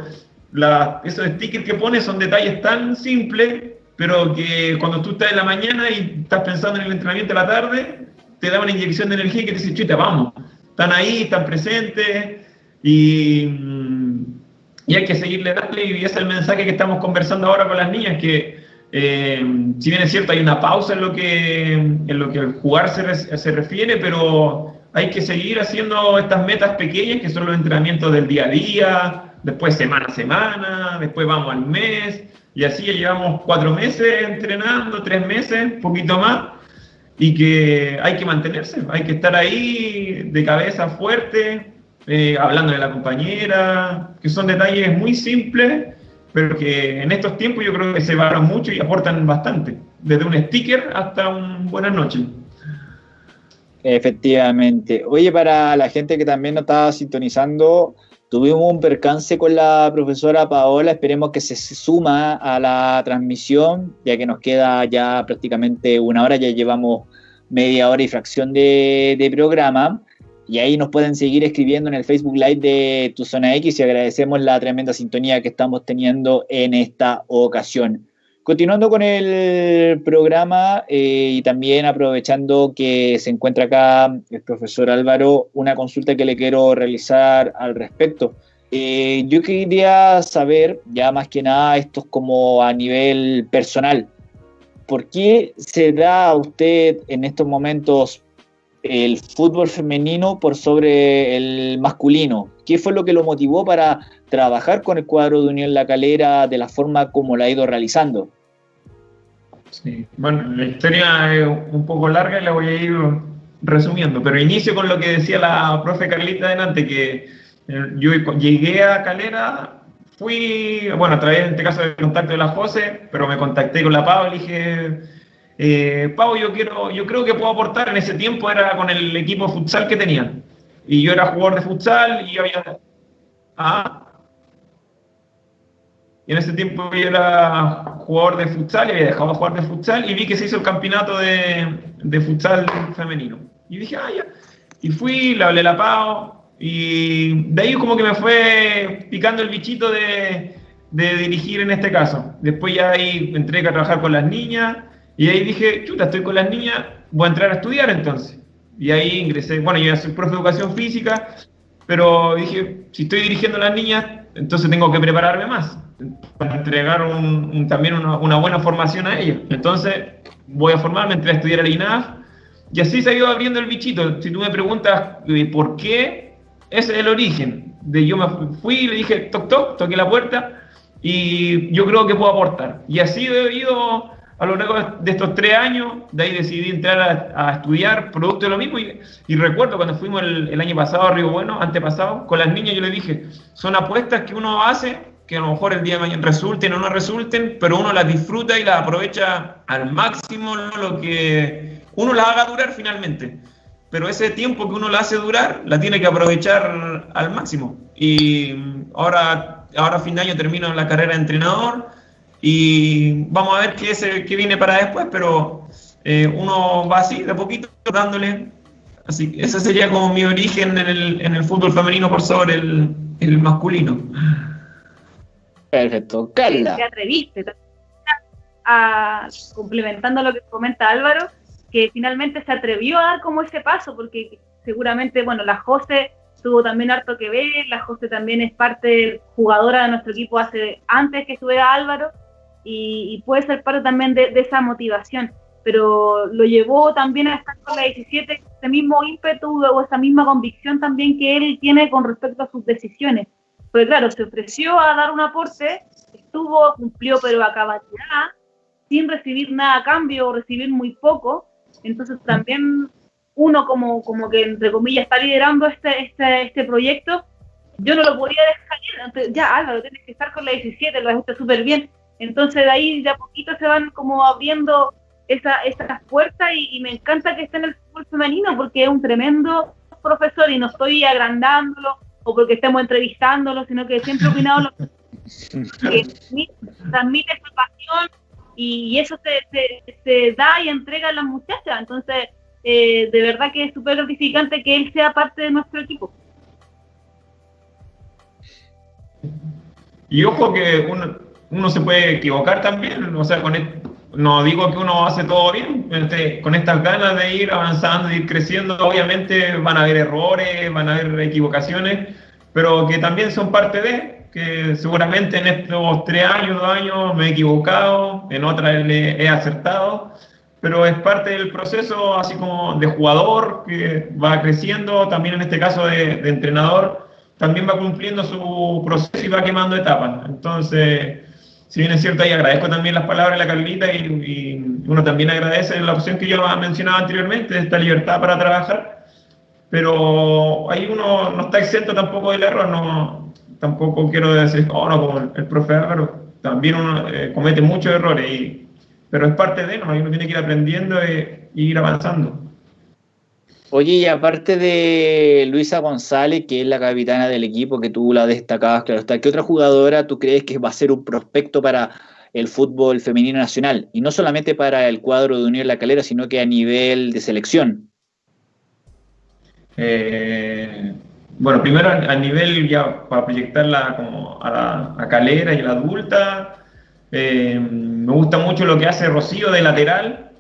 la, esos stickers que pones son detalles tan simples, pero que cuando tú estás en la mañana y estás pensando en el entrenamiento de la tarde, te da una inyección de energía que te dice, chuta, vamos, están ahí, están presentes y, mm, y hay que seguirle darle y es el mensaje que estamos conversando ahora con las niñas, que eh, si bien es cierto hay una pausa en lo que, en lo que el jugar se, se refiere, pero hay que seguir haciendo estas metas pequeñas que son los entrenamientos del día a día, después semana a semana, después vamos al mes, y así llevamos cuatro meses entrenando, tres meses, un poquito más, y que hay que mantenerse, hay que estar ahí de cabeza fuerte, eh, hablando de la compañera, que son detalles muy simples, pero que en estos tiempos yo creo que se valoran mucho y aportan bastante, desde un sticker hasta un buenas noches. Efectivamente. Oye, para la gente que también nos estaba sintonizando, tuvimos un percance con la profesora Paola, esperemos que se suma a la transmisión, ya que nos queda ya prácticamente una hora, ya llevamos media hora y fracción de, programa. Y ahí nos pueden seguir escribiendo en el Facebook Live de Tu Zona X y agradecemos la tremenda sintonía que estamos teniendo en esta ocasión. Continuando con el programa eh, y también aprovechando que se encuentra acá el profesor Álvaro, una consulta que le quiero realizar al respecto. Eh, yo quería saber, ya más que nada, esto es como a nivel personal, ¿por qué se da a usted en estos momentos el fútbol femenino por sobre el masculino? ¿Qué fue lo que lo motivó para trabajar con el cuadro de Unión La Calera de la forma como la ha ido realizando? Sí, bueno, la historia es un poco larga y la voy a ir resumiendo, pero inicio con lo que decía la profe Carlita delante, que eh, yo llegué a Calera, fui, bueno, a través en este caso del contacto de la José, pero me contacté con la Pau y dije, eh, Pau, yo, quiero, yo creo que puedo aportar, en ese tiempo era con el equipo futsal que tenía, y yo era jugador de futsal y había... Ah, y en ese tiempo yo era jugador de futsal y había dejado de jugar de futsal y vi que se hizo el campeonato de, de futsal femenino. Y dije, ah, ya. Y fui, le hablé la PAO y de ahí como que me fue picando el bichito de, de dirigir en este caso. Después ya ahí entré a trabajar con las niñas y ahí dije, chuta, estoy con las niñas, voy a entrar a estudiar entonces. Y ahí ingresé, bueno, yo soy profe de educación física, pero dije, si estoy dirigiendo a las niñas, entonces tengo que prepararme más para entregar también una, buena formación a ellos. Entonces voy a formarme, entré a estudiar al INAF y así se ha ido abriendo el bichito. Si tú me preguntas eh, por qué, ese es el origen. De yo me fui y le dije, toc, toc, toqué la puerta y yo creo que puedo aportar. Y así he ido a lo largo de estos tres años, de ahí decidí entrar a, estudiar producto de lo mismo. Y, recuerdo cuando fuimos el, el, año pasado a Río Bueno, antepasado, con las niñas yo le dije, son apuestas que uno hace que a lo mejor el día de mañana resulten o no resulten, pero uno las disfruta y las aprovecha al máximo lo que uno las haga durar finalmente. Pero ese tiempo que uno la hace durar, la tiene que aprovechar al máximo. Y ahora, ahora a fin de año termino la carrera de entrenador y vamos a ver qué, es, qué viene para después, pero eh, uno va así, de poquito, dándole. Así que ese sería como mi origen en el, en el fútbol femenino por sobre el, el masculino. Perfecto. Carla. Te atreviste a, complementando lo que comenta Álvaro, que finalmente se atrevió a dar como ese paso, porque seguramente, bueno, la José tuvo también harto que ver, la José también es parte jugadora de nuestro equipo hace antes que estuviera Álvaro, y, puede ser parte también de, esa motivación, pero lo llevó también a estar con la 17, ese mismo ímpetu o esa misma convicción también que él tiene con respecto a sus decisiones. Pues claro, se ofreció a dar un aporte, estuvo, cumplió, pero a sin recibir nada a cambio o recibir muy poco. Entonces también uno como, como que, entre comillas, está liderando este, este, este proyecto, yo no lo podía dejar ir. Ya, Álvaro, tienes que estar con la 17, lo haces súper bien. Entonces de ahí de a poquito se van como abriendo esa, esas puertas y, y, me encanta que esté en el fútbol femenino porque es un tremendo profesor y no estoy agrandándolo o porque estemos entrevistándolo, sino que siempre he opinado lo que transmite su pasión y, eso se, se, da y entrega a las muchachas. Entonces, eh, de verdad que es súper gratificante que él sea parte de nuestro equipo. Y ojo que uno, uno se puede equivocar también, o sea, con no digo que uno hace todo bien, este, con estas ganas de ir avanzando, de ir creciendo, obviamente van a haber errores, van a haber equivocaciones, pero que también son parte de, que seguramente en estos tres años, dos años me he equivocado, en otras he acertado, pero es parte del proceso así como de jugador que va creciendo, también en este caso de, de entrenador, también va cumpliendo su proceso y va quemando etapas. Entonces, si bien es cierto, y agradezco también las palabras de la Carlita y, uno también agradece la opción que yo mencionado anteriormente, esta libertad para trabajar. pero ahí uno no está exento tampoco del error, no, tampoco quiero decir, oh no, como el, profe Álvaro, también uno eh, comete muchos errores, pero es parte de, ¿no? uno tiene que ir aprendiendo e, ir avanzando. Oye, y aparte de Luisa González, que es la capitana del equipo, que tú la destacabas, claro está, ¿qué otra jugadora tú crees que va a ser un prospecto para el fútbol femenino nacional? Y no solamente para el cuadro de Unión La Calera, sino que a nivel de selección. Eh, bueno, primero a, nivel ya para proyectarla como a, la, Calera y a la adulta, eh, me gusta mucho lo que hace Rocío de lateral.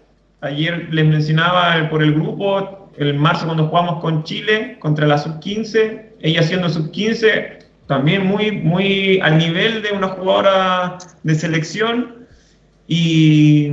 Ayer les mencionaba por el grupo, el marzo cuando jugamos con Chile contra la sub-15, ella siendo sub-15, también muy, muy al nivel de una jugadora de selección y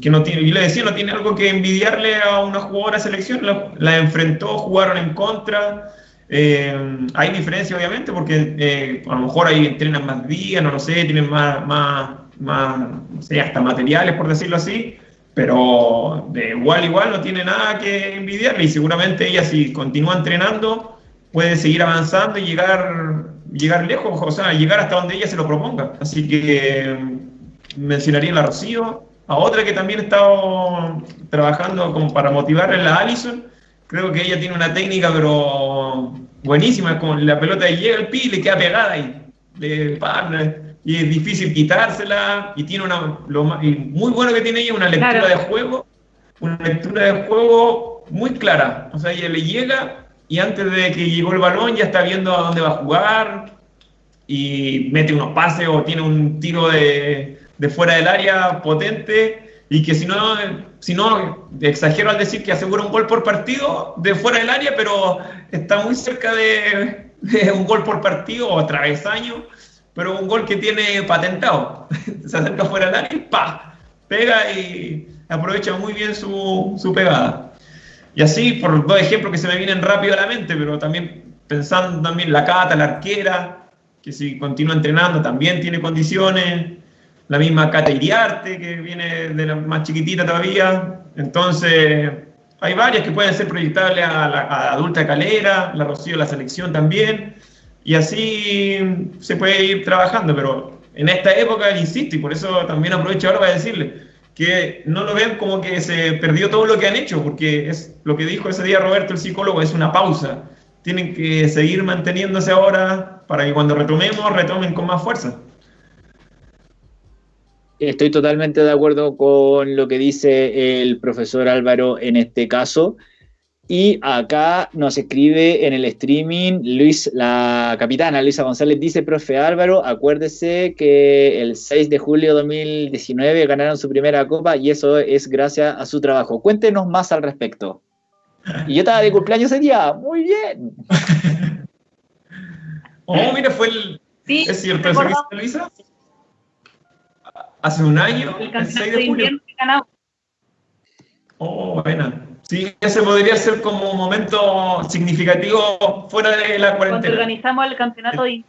que no tiene, yo le decía, no tiene algo que envidiarle a una jugadora de selección, la, enfrentó, jugaron en contra. Eh, hay diferencia obviamente porque eh, a lo mejor ahí entrenan más días, no lo sé, tienen más, más, más no sé, hasta materiales por decirlo así, pero de igual igual no tiene nada que envidiarle y seguramente ella si continúa entrenando puede seguir avanzando y llegar, llegar lejos, o sea, llegar hasta donde ella se lo proponga. Así que mm, mencionaría a la Rocío, a otra que también he estado trabajando como para motivarle, la Allison. Creo que ella tiene una técnica pero buenísima, con la pelota llega al pi y le queda pegada ahí. Le, y es difícil quitársela y tiene una lo muy bueno que tiene ella una lectura de juego una lectura de juego muy clara. O sea ella le llega y antes de que llegó el balón ya está viendo a dónde va a jugar y mete unos pases o tiene un tiro de, de fuera del área potente y que si no si no exagero al decir que asegura un gol por partido de fuera del área pero está muy cerca de, de un gol por partido o travesaño pero un gol que tiene patentado. Se acerca fuera del área y ¡pa! Pega y aprovecha muy bien su, su, pegada. Y así, por dos ejemplos que se me vienen rápido a la mente, pero también pensando también la Cata, la arquera, que si continúa entrenando también tiene condiciones. La misma Cata Iriarte, que viene de la más chiquitita todavía. Entonces, hay varias que pueden ser proyectables a la a adulta calera, la Rocío la selección también. Y así se puede ir trabajando, pero en esta época, insisto, y por eso también aprovecho ahora para decirle que no lo vean como que se perdió todo lo que han hecho, porque es lo que dijo ese día Roberto, el psicólogo, es una pausa. Tienen que seguir manteniéndose ahora para que cuando retomemos, retomen con más fuerza. Estoy totalmente de acuerdo con lo que dice el profesor Álvaro en este caso. Y acá nos escribe en el streaming Luis, la capitana Luisa González dice, profe Álvaro, acuérdese que el 6 de julio de 2019 ganaron su primera copa y eso es gracias a su trabajo. Cuéntenos más al respecto. Y yo estaba de cumpleaños ese día, muy bien. oh, mira, fue el... Sí, es cierto, ¿eso Luisa? Hace un año, el, el 6 de julio. Oh, buena. Sí, ese podría ser como un momento significativo fuera de la cuarentena. Cuando organizamos el campeonato de...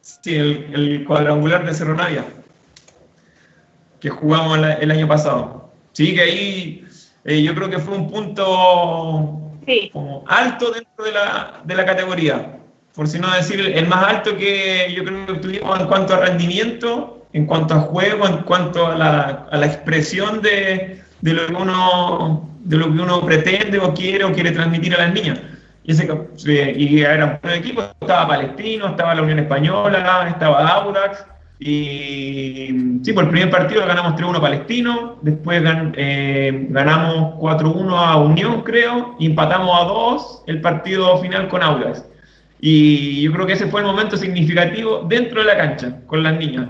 Sí, el, cuadrangular de Cerro Navia, que jugamos el, año pasado. Sí, que ahí eh, yo creo que fue un punto alto dentro de la, de la categoría, por si no decir el más alto que yo creo que tuvimos en cuanto a rendimiento, en cuanto a juego, en cuanto a la, a la expresión de, de lo que uno, de lo que uno pretende o quiere o quiere transmitir a las niñas. Y, ese, y era un equipo, estaba Palestino, estaba la Unión Española, estaba Audax, y sí, por el primer partido ganamos 3-1 Palestino, después eh, ganamos 4-1 a Unión, creo, y empatamos a 2 el partido final con Audax. Y yo creo que ese fue el momento significativo dentro de la cancha, con las niñas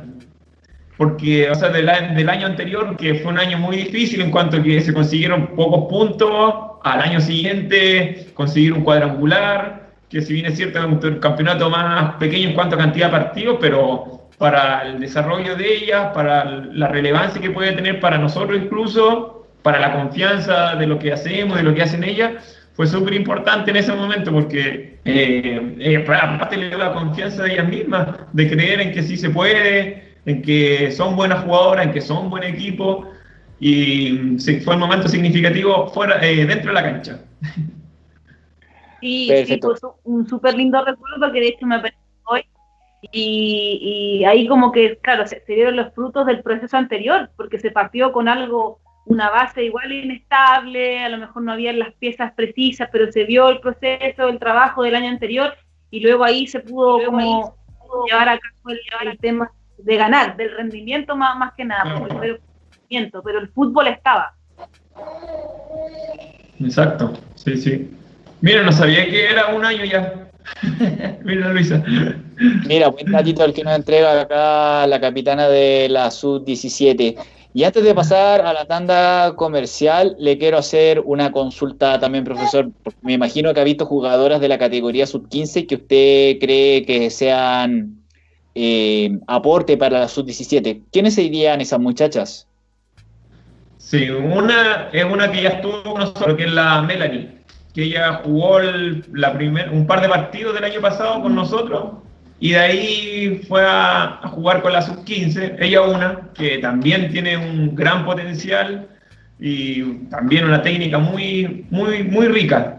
porque, o sea, del, del, año anterior, que fue un año muy difícil en cuanto a que se consiguieron pocos puntos, al año siguiente conseguir un cuadrangular, que si bien es cierto, es un campeonato más pequeño en cuanto a cantidad de partidos, pero para el desarrollo de ellas, para la relevancia que puede tener para nosotros incluso, para la confianza de lo que hacemos, de lo que hacen ellas, fue súper importante en ese momento porque eh, eh, aparte le dio la confianza de ellas mismas, de creer en que sí se puede, en que son buenas jugadoras, en que son buen equipo. y fue un momento significativo fuera, eh, dentro de la cancha. Sí, sí fue un súper lindo recuerdo que de hecho me apareció hoy. Y, ahí como que, claro, se, dieron los frutos del proceso anterior, porque se partió con algo, una base igual inestable, a lo mejor no había las piezas precisas, pero se vio el proceso, el trabajo del año anterior, y luego ahí se pudo como llevar a cabo el, tema de ganar, del rendimiento más, más que nada, el rendimiento, pero el fútbol estaba. Exacto, sí, sí. Mira, no sabía que era un año ya. Mira, Luisa. Mira, buen datito el que nos entrega acá la capitana de la Sub-17. Y antes de pasar a la tanda comercial, le quiero hacer una consulta también, profesor. Me imagino que ha visto jugadoras de la categoría Sub-15 que usted cree que sean eh, aporte para la Sub-17. ¿Quiénes serían esas muchachas? Sí, una es una que ya estuvo con nosotros, que es la Melanie que ella jugó la primer, un par de partidos del año pasado con nosotros y de ahí fue a, jugar con la sub-15, ella una, que también tiene un gran potencial y también una técnica muy, muy, muy rica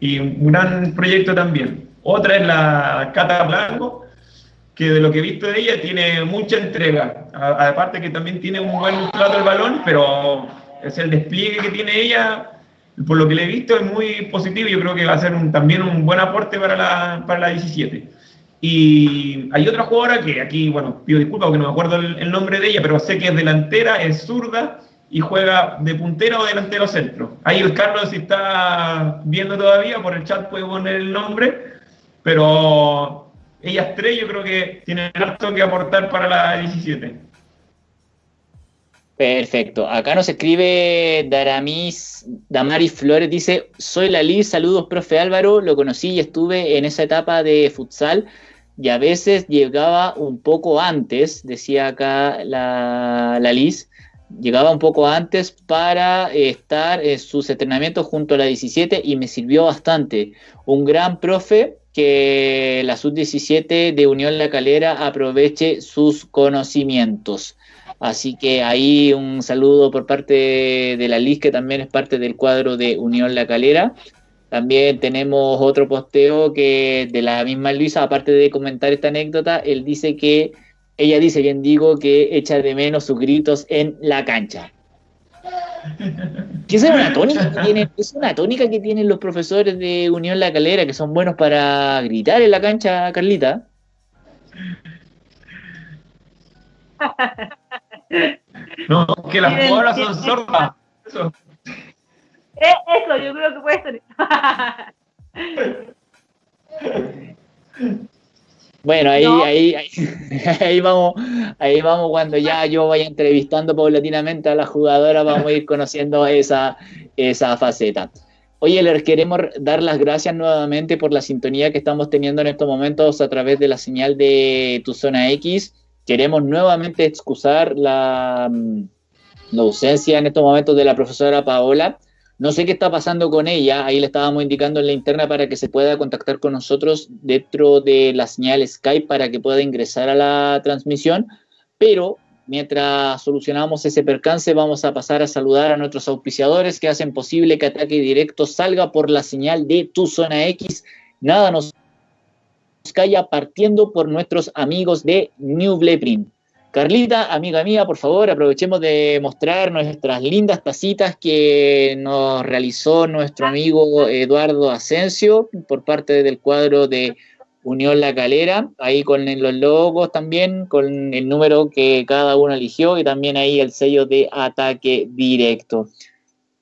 y un gran proyecto también. Otra es la Cata Blanco, que de lo que he visto de ella tiene mucha entrega, aparte que también tiene un buen trato del balón, pero es el despliegue que tiene ella por lo que le he visto es muy positivo yo creo que va a ser también un buen aporte para la, para la 17. Y hay otra jugadora que aquí, bueno, pido disculpas porque no me acuerdo el, nombre de ella, pero sé que es delantera, es zurda y juega de puntera o delantero centro. Ahí el Carlos, si está viendo todavía, por el chat puede poner el nombre, pero ellas tres yo creo que tienen harto que aportar para la 17. Perfecto. Acá nos escribe Daramis, Damaris Flores, dice, soy la Liz, saludos, profe Álvaro, lo conocí y estuve en esa etapa de futsal y a veces llegaba un poco antes, decía acá la, la Liz, llegaba un poco antes para estar en sus entrenamientos junto a la 17 y me sirvió bastante. Un gran profe que la sub-17 de Unión La Calera aproveche sus conocimientos. Así que ahí un saludo por parte de la Liz, que también es parte del cuadro de Unión La Calera. También tenemos otro posteo que de la misma Luisa, aparte de comentar esta anécdota, él dice que, ella dice, bien digo, que echa de menos sus gritos en la cancha. Es una tónica que tienen, es una tónica que tienen los profesores de Unión La Calera, que son buenos para gritar en la cancha, Carlita. No, que las jugadoras son sordas. Eso. Eh, eso, yo creo que puede ser. Bueno, ahí, ahí, ahí, vamos, ahí vamos cuando ya yo vaya entrevistando paulatinamente a las jugadoras, vamos a ir conociendo esa, esa faceta. Oye, les queremos dar las gracias nuevamente por la sintonía que estamos teniendo en estos momentos a través de la señal de Tu Zona X. Queremos nuevamente excusar la, mm, la ausencia en estos momentos de la profesora Paola. No sé qué está pasando con ella, ahí le estábamos indicando en la interna para que se pueda contactar con nosotros dentro de la señal Skype para que pueda ingresar a la transmisión, pero mientras solucionamos ese percance vamos a pasar a saludar a nuestros auspiciadores que hacen posible que Ataque Directo salga por la señal de Tu Zona X. Nada nos calla partiendo por nuestros amigos de New Blueprint. Carlita, amiga mía, por favor, aprovechemos de mostrar nuestras lindas tacitas que nos realizó nuestro amigo Eduardo Asensio por parte del cuadro de Unión La Calera, ahí con los logos también, con el número que cada uno eligió y también ahí el sello de ataque directo.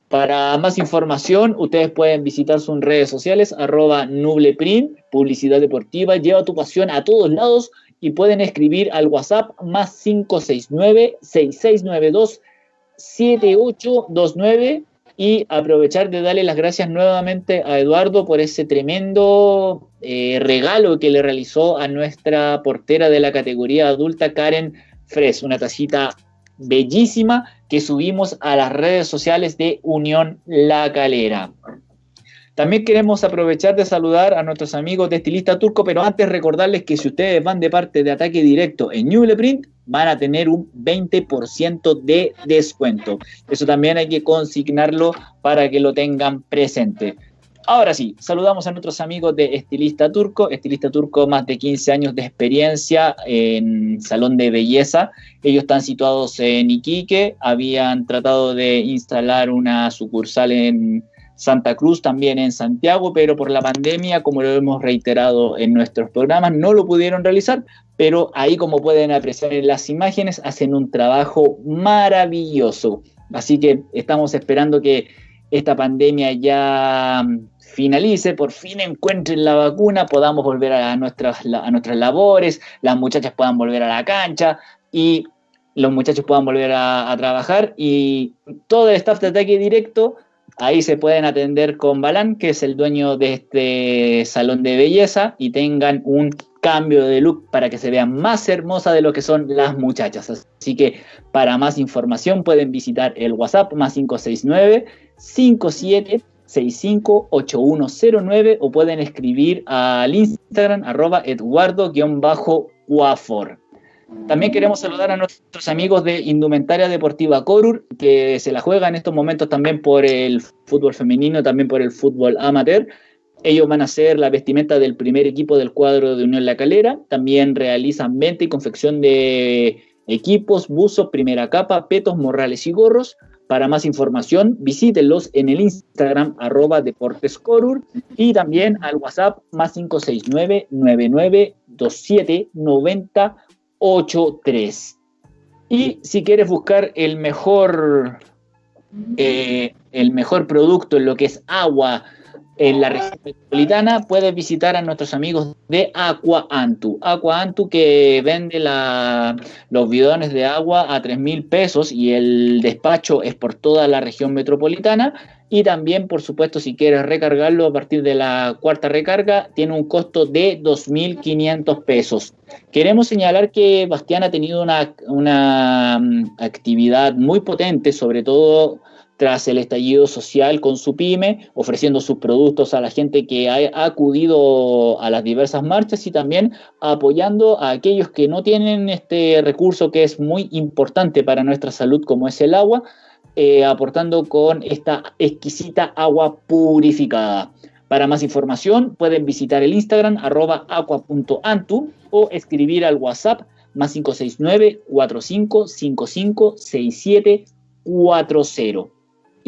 Para más información, ustedes pueden visitar sus redes sociales, arroba nubleprint, publicidad deportiva, lleva tu pasión a todos lados y pueden escribir al WhatsApp más 569-6692-7829 y aprovechar de darle las gracias nuevamente a Eduardo por ese tremendo eh, regalo que le realizó a nuestra portera de la categoría adulta, Karen Fres, una tacita bellísima que subimos a las redes sociales de Unión La Calera. También queremos aprovechar de saludar a nuestros amigos de Estilista Turco, pero antes recordarles que si ustedes van de parte de Ataque Directo en Newleprint, van a tener un 20% de descuento. Eso también hay que consignarlo para que lo tengan presente. Ahora sí, saludamos a nuestros amigos de Estilista Turco. Estilista Turco, más de 15 años de experiencia en salón de belleza. Ellos están situados en Iquique, habían tratado de instalar una sucursal en Santa Cruz, también en Santiago, pero por la pandemia, como lo hemos reiterado en nuestros programas, no lo pudieron realizar, pero ahí como pueden apreciar en las imágenes, hacen un trabajo maravilloso. Así que estamos esperando que esta pandemia ya finalice, por fin encuentren la vacuna, podamos volver a nuestras, a nuestras labores, las muchachas puedan volver a la cancha y los muchachos puedan volver a, trabajar y todo el staff de ataque directo, ahí se pueden atender con Balán, que es el dueño de este salón de belleza, y tengan un cambio de look para que se vean más hermosa de lo que son las muchachas. Así que para más información pueden visitar el WhatsApp más 569 57 658109 o pueden escribir al Instagram arroba eduardo-guafor. También queremos saludar a nuestros amigos de Indumentaria Deportiva Corur, que se la juega en estos momentos también por el fútbol femenino, también por el fútbol amateur. Ellos van a ser la vestimenta del primer equipo del cuadro de Unión La Calera. También realizan venta y confección de equipos, buzos, primera capa, petos, morrales y gorros. Para más información, visítenlos en el Instagram arroba deportescorur y también al WhatsApp más 569 9927 9083. Y si quieres buscar el mejor, eh, el mejor producto en lo que es agua, en la región metropolitana, puedes visitar a nuestros amigos de Aqua Antu. Aqua Antu que vende los bidones de agua a 3 mil pesos y el despacho es por toda la región metropolitana. Y también, por supuesto, si quieres recargarlo a partir de la cuarta recarga, tiene un costo de 2.500 pesos. Queremos señalar que Bastián ha tenido una, mm, actividad muy potente, sobre todo tras el estallido social con su pyme, ofreciendo sus productos a la gente que ha, acudido a las diversas marchas y también apoyando a aquellos que no tienen este recurso que es muy importante para nuestra salud como es el agua, eh, aportando con esta exquisita agua purificada. Para más información pueden visitar el Instagram arroba aqua.antu o escribir al WhatsApp más 569 4555 6740.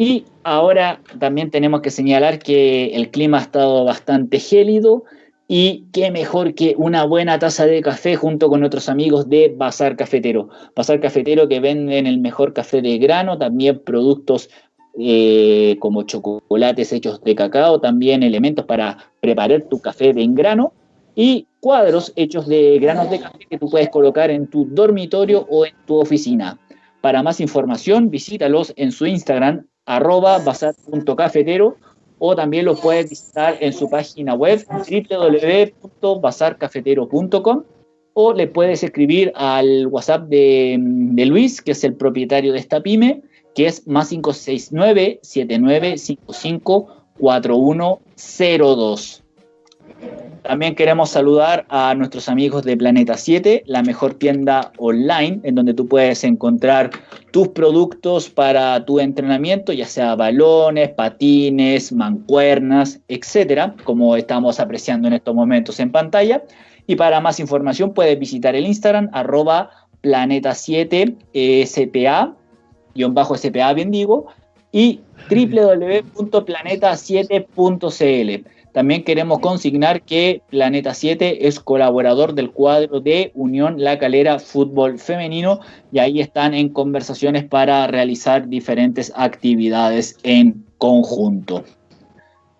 Y ahora también tenemos que señalar que el clima ha estado bastante gélido y qué mejor que una buena taza de café junto con otros amigos de Bazar Cafetero. Bazar Cafetero que venden el mejor café de grano, también productos eh, como chocolates hechos de cacao, también elementos para preparar tu café en grano y cuadros hechos de granos de café que tú puedes colocar en tu dormitorio o en tu oficina. Para más información, visítalos en su Instagram, arroba bazar.cafetero o también lo puedes visitar en su página web www.bazarcafetero.com o le puedes escribir al WhatsApp de, de, Luis, que es el propietario de esta pyme, que es más 569 7955 4102. También queremos saludar a nuestros amigos de Planeta 7, la mejor tienda online en donde tú puedes encontrar tus productos para tu entrenamiento, ya sea balones, patines, mancuernas, etcétera, como estamos apreciando en estos momentos en pantalla. Y para más información puedes visitar el Instagram arroba planeta 7 SPA, guion bajo SPA, bien digo, y www.planeta7.cl. También queremos consignar que Planeta 7 es colaborador del cuadro de Unión La Calera Fútbol Femenino y ahí están en conversaciones para realizar diferentes actividades en conjunto.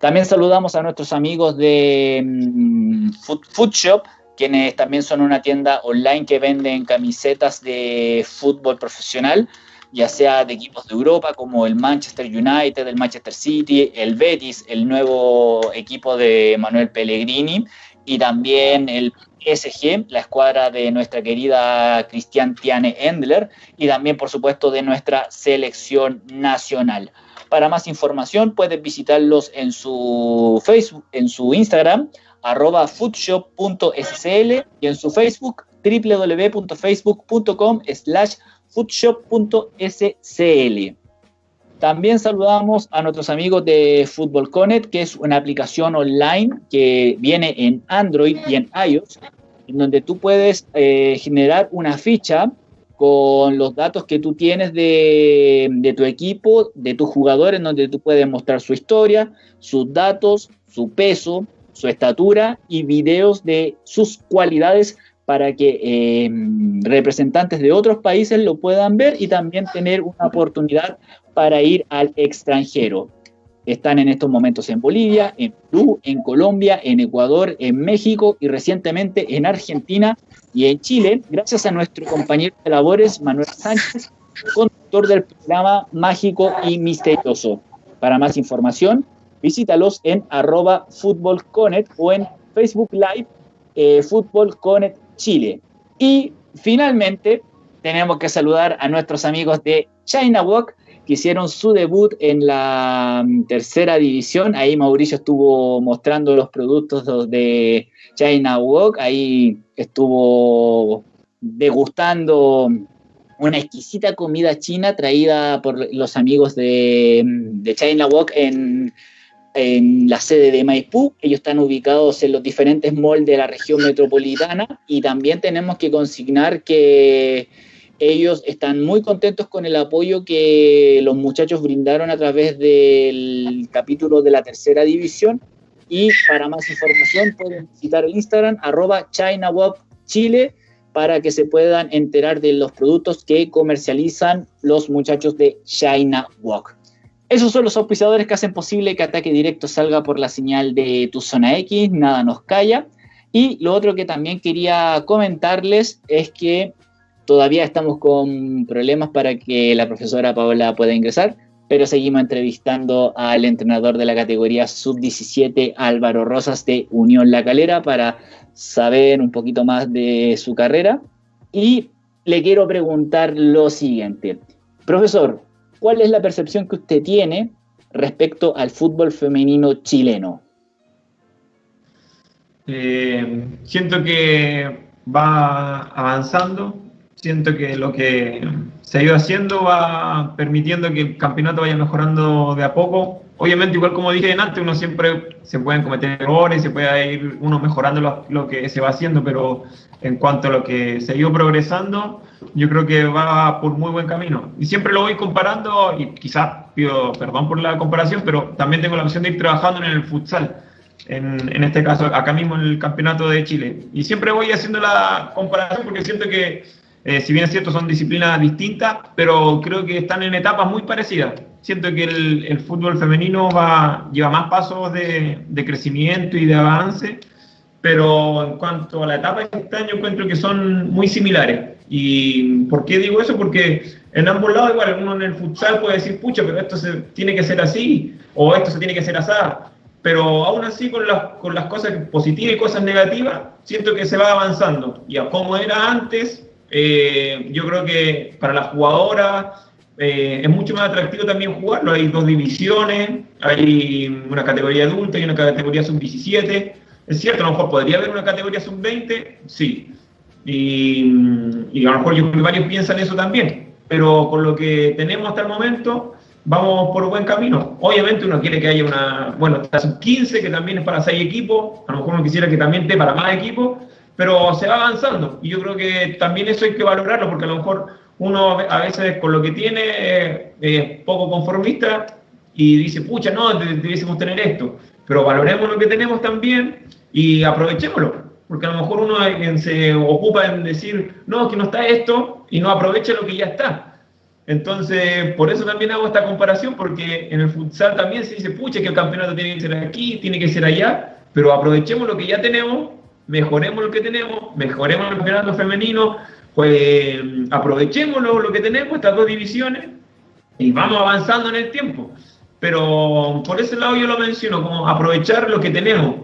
También saludamos a nuestros amigos de mm, Food, Shop, quienes también son una tienda online que venden camisetas de fútbol profesional ya sea de equipos de Europa como el Manchester United, el Manchester City, el Betis, el nuevo equipo de Manuel Pellegrini y también el PSG, la escuadra de nuestra querida Cristian Tiane Endler y también por supuesto de nuestra selección nacional. Para más información puedes visitarlos en su Facebook, en su Instagram, arroba foodshop.scl y en su Facebook www.facebook.com slash foodshop.scl. También saludamos a nuestros amigos de Football Connect, que es una aplicación online que viene en Android y en iOS, en donde tú puedes eh, generar una ficha con los datos que tú tienes de, de, tu equipo, de tus jugadores, en donde tú puedes mostrar su historia, sus datos, su peso, su estatura y videos de sus cualidades para que eh, representantes de otros países lo puedan ver y también tener una oportunidad para ir al extranjero. Están en estos momentos en Bolivia, en Perú, en Colombia, en Ecuador, en México y recientemente en Argentina y en Chile, gracias a nuestro compañero de labores Manuel Sánchez, conductor del programa Mágico y Misterioso. Para más información, visítalos en arroba o en Facebook Live eh, Fútbol Chile. Y finalmente tenemos que saludar a nuestros amigos de China Walk, que hicieron su debut en la mm, tercera división. Ahí Mauricio estuvo mostrando los productos de China Walk. Ahí estuvo degustando una exquisita comida china traída por los amigos de, mm, de China Walk en en la sede de Maipú. Ellos están ubicados en los diferentes malls de la región metropolitana y también tenemos que consignar que ellos están muy contentos con el apoyo que los muchachos brindaron a través del capítulo de la tercera división. Y para más información pueden visitar el Instagram arroba Chile para que se puedan enterar de los productos que comercializan los muchachos de China Walk. Esos son los auspiciadores que hacen posible que Ataque Directo salga por la señal de tu zona X, nada nos calla. Y lo otro que también quería comentarles es que todavía estamos con problemas para que la profesora Paola pueda ingresar, pero seguimos entrevistando al entrenador de la categoría sub-17, Álvaro Rosas de Unión La Calera, para saber un poquito más de su carrera. Y le quiero preguntar lo siguiente. Profesor, ¿Cuál es la percepción que usted tiene respecto al fútbol femenino chileno? Eh, siento que va avanzando, siento que lo que se ha ido haciendo va permitiendo que el campeonato vaya mejorando de a poco. Obviamente, igual como dije antes, uno siempre se pueden cometer errores, se puede ir uno mejorando lo, lo que se va haciendo, pero en cuanto a lo que se ha ido progresando, yo creo que va por muy buen camino. Y siempre lo voy comparando, y quizás pido perdón por la comparación, pero también tengo la opción de ir trabajando en el futsal, en, en este caso acá mismo en el Campeonato de Chile. Y siempre voy haciendo la comparación porque siento que, eh, si bien es cierto, son disciplinas distintas, pero creo que están en etapas muy parecidas. Siento que el, el fútbol femenino va, lleva más pasos de, de crecimiento y de avance pero en cuanto a la etapa de este año encuentro que son muy similares. ¿Y por qué digo eso? Porque en ambos lados, igual, uno en el futsal puede decir, pucha, pero esto se, tiene que ser así, o esto se tiene que ser así. Pero aún así, con las, con las cosas positivas y cosas negativas, siento que se va avanzando. Y a como era antes, eh, yo creo que para las jugadoras eh, es mucho más atractivo también jugarlo. Hay dos divisiones, hay una categoría adulta y una categoría sub-17 es cierto, a lo mejor podría haber una categoría sub-20, sí. Y, a lo mejor yo varios piensan eso también. Pero con lo que tenemos hasta el momento, vamos por buen camino. Obviamente uno quiere que haya una, bueno, la sub-15, que también es para seis equipos. A lo mejor uno quisiera que también esté para más equipos. Pero se va avanzando. Y yo creo que también eso hay que valorarlo, porque a lo mejor uno a veces con lo que tiene es poco conformista y dice, pucha, no, debiésemos tener esto. Pero valoremos lo que tenemos también y aprovechémoslo. Porque a lo mejor uno se ocupa en decir, no, que no está esto, y no aprovecha lo que ya está. Entonces, por eso también hago esta comparación, porque en el futsal también se dice, pucha, que el campeonato tiene que ser aquí, tiene que ser allá, pero aprovechemos lo que ya tenemos, mejoremos lo que tenemos, mejoremos el campeonato femenino, pues aprovechemos lo que tenemos, estas dos divisiones, y vamos avanzando en el tiempo. Pero por ese lado yo lo menciono, como aprovechar lo que tenemos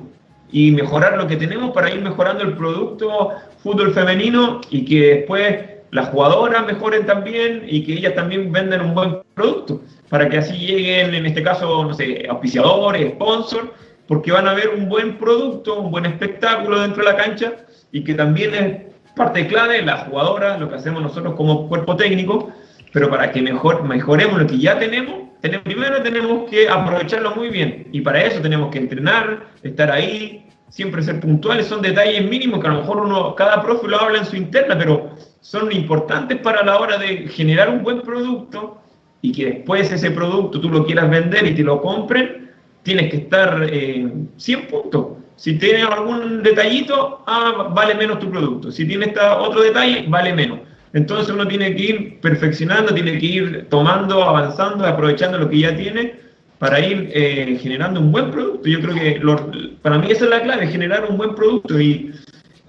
y mejorar lo que tenemos para ir mejorando el producto fútbol femenino y que después las jugadoras mejoren también y que ellas también vendan un buen producto, para que así lleguen, en este caso, no sé, auspiciadores, sponsors, porque van a ver un buen producto, un buen espectáculo dentro de la cancha y que también parte clave, la jugadora, lo que hacemos nosotros como cuerpo técnico, pero para que mejor, mejoremos lo que ya tenemos, primero tenemos que aprovecharlo muy bien. Y para eso tenemos que entrenar, estar ahí, siempre ser puntuales. Son detalles mínimos que a lo mejor uno, cada profe lo habla en su interna, pero son importantes para la hora de generar un buen producto y que después ese producto tú lo quieras vender y te lo compren, tienes que estar eh, 100 puntos. Si tienes algún detallito, ah, vale menos tu producto. Si tienes otro detalle, vale menos. Entonces uno tiene que ir perfeccionando, tiene que ir tomando, avanzando, aprovechando lo que ya tiene para ir eh, generando un buen producto. Yo creo que para mí esa es la clave, generar un buen producto y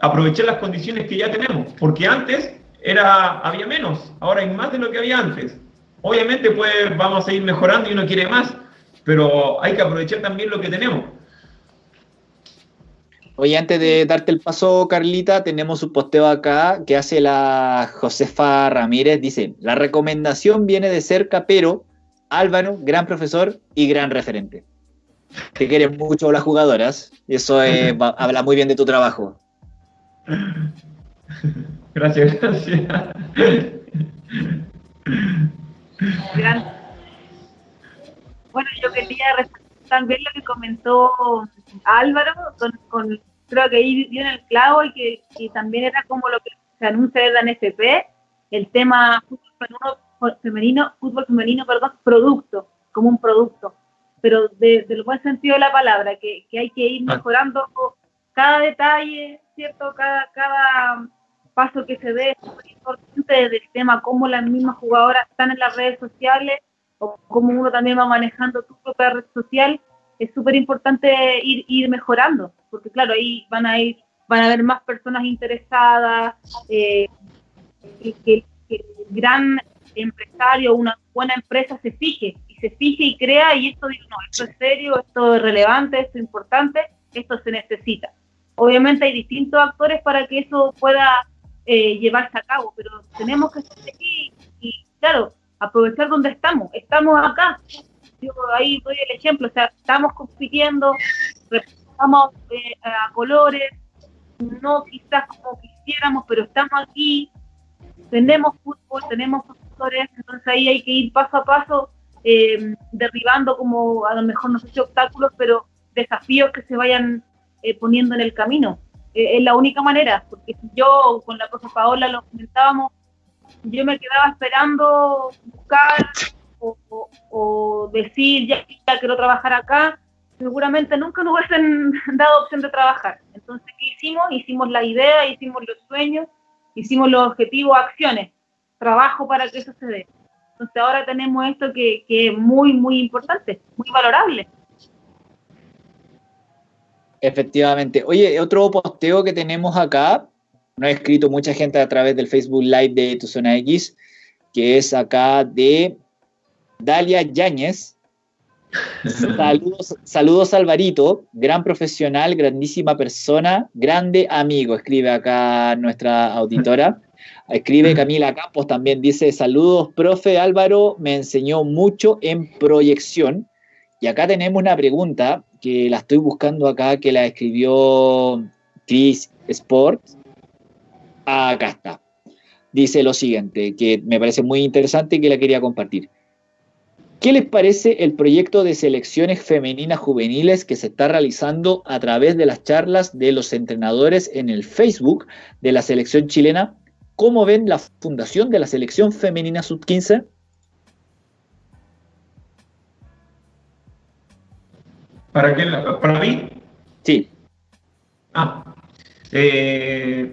aprovechar las condiciones que ya tenemos. Porque antes era, había menos, ahora hay más de lo que había antes. Obviamente pues vamos a ir mejorando y uno quiere más, pero hay que aprovechar también lo que tenemos. Oye, antes de darte el paso, Carlita, tenemos un posteo acá que hace la Josefa Ramírez. Dice, la recomendación viene de cerca, pero Álvaro, gran profesor y gran referente. Te quieren mucho las jugadoras. Y eso habla muy bien de tu trabajo. Gracias, gracias. Bueno, yo quería también lo que comentó Álvaro con creo que ahí dio en el clavo y que, también era como lo que se anuncia de la NFP, el tema fútbol femenino, fútbol femenino, perdón, producto, como un producto, pero desde el buen sentido de la palabra, que, hay que ir ah. mejorando cada detalle, ¿cierto? Cada, cada paso que se dé es muy importante desde el tema, cómo las mismas jugadoras están en las redes sociales o cómo uno también va manejando tu propia red social, es súper importante ir, ir mejorando porque claro, ahí van a ir, van a haber más personas interesadas, eh, que, el gran empresario, una buena empresa se fije, y se fije y crea, y esto digo, no, esto es serio, esto es relevante, esto es importante, esto se necesita. Obviamente hay distintos actores para que eso pueda eh, llevarse a cabo, pero tenemos que estar aquí y, claro, aprovechar donde estamos. Estamos acá. Yo ahí doy el ejemplo, o sea, estamos compitiendo, estamos eh, a colores, no quizás como quisiéramos, pero estamos aquí, tenemos fútbol, tenemos profesores, entonces ahí hay que ir paso a paso eh, derribando como a lo mejor no sé si obstáculos, pero desafíos que se vayan eh, poniendo en el camino. es la única manera, porque yo con la profesora Paola lo comentábamos, yo me quedaba esperando buscar o, decir ya, ya quiero trabajar acá, seguramente nunca nos hubiesen dado opción de trabajar. Entonces, ¿qué hicimos? Hicimos la idea, hicimos los sueños, hicimos los objetivos, acciones, trabajo para que eso se dé. Entonces ahora tenemos esto que, es muy, muy importante, muy valorable. Efectivamente. Oye, otro posteo que tenemos acá, no ha escrito mucha gente a través del Facebook Live de Tu Zona X, que es acá de Dalia Yáñez, Saludos, saludos Alvarito, gran profesional, grandísima persona, grande amigo, escribe acá nuestra auditora. Escribe Camila Campos también, dice, saludos, profe Álvaro, me enseñó mucho en proyección. Y acá tenemos una pregunta que la estoy buscando acá, que la escribió Chris Sport. Acá está. Dice lo siguiente, que me parece muy interesante y que la quería compartir. ¿Qué les parece el proyecto de selecciones femeninas juveniles que se está realizando a través de las charlas de los entrenadores en el Facebook de la selección chilena? ¿Cómo ven la fundación de la selección femenina sub-15? ¿Para qué? ¿Para mí? Sí. Ah, eh,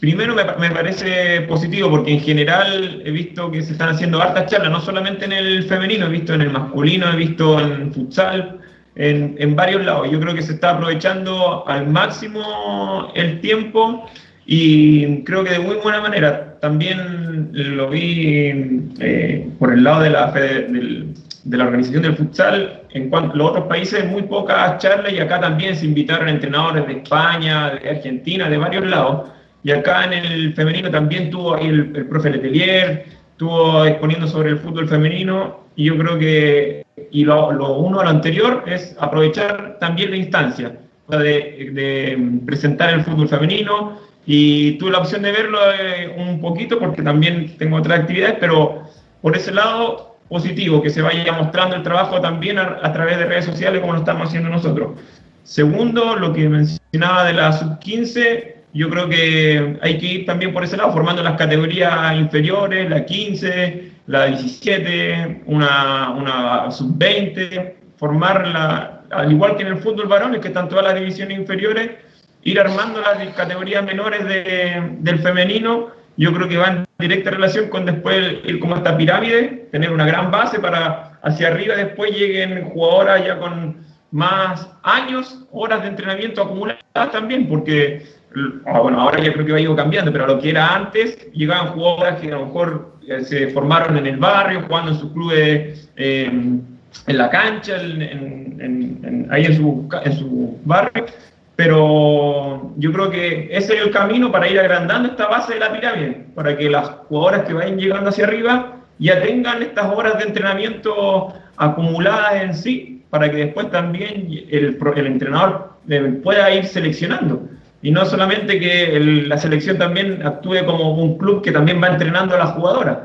Primero me, parece positivo porque en general he visto que se están haciendo hartas charlas, no solamente en el femenino, he visto en el masculino, he visto en futsal, en, varios lados. Yo creo que se está aprovechando al máximo el tiempo y creo que de muy buena manera. También lo vi eh, por el lado de la, de, de la organización del futsal, en cuanto a los otros países, muy pocas charlas y acá también se invitaron entrenadores de España, de Argentina, de varios lados y acá en el femenino también tuvo ahí el, profe Letelier, estuvo exponiendo sobre el fútbol femenino, y yo creo que, y lo, uno a lo anterior es aprovechar también la instancia, de, presentar el fútbol femenino, y tuve la opción de verlo eh, un poquito porque también tengo otras actividades, pero por ese lado positivo, que se vaya mostrando el trabajo también a, través de redes sociales como lo estamos haciendo nosotros. Segundo, lo que mencionaba de la sub-15, yo creo que hay que ir también por ese lado, formando las categorías inferiores, la 15, la 17, una, una sub-20, formarla, al igual que en el fútbol varones, que están todas las divisiones inferiores, ir armando las categorías menores de, del femenino, yo creo que va en directa relación con después ir como esta pirámide, tener una gran base para hacia arriba después lleguen jugadoras ya con más años, horas de entrenamiento acumuladas también, porque bueno, ahora ya creo que va ido cambiando, pero lo que era antes, llegaban jugadoras que a lo mejor eh, se formaron en el barrio, jugando en sus clubes, eh, en la cancha, ahí en su, en su barrio, pero yo creo que ese es el camino para ir agrandando esta base de la pirámide, para que las jugadoras que vayan llegando hacia arriba ya tengan estas horas de entrenamiento acumuladas en sí, para que después también el, el entrenador eh, pueda ir seleccionando. Y no solamente que la selección también actúe como un club que también va entrenando a las jugadoras,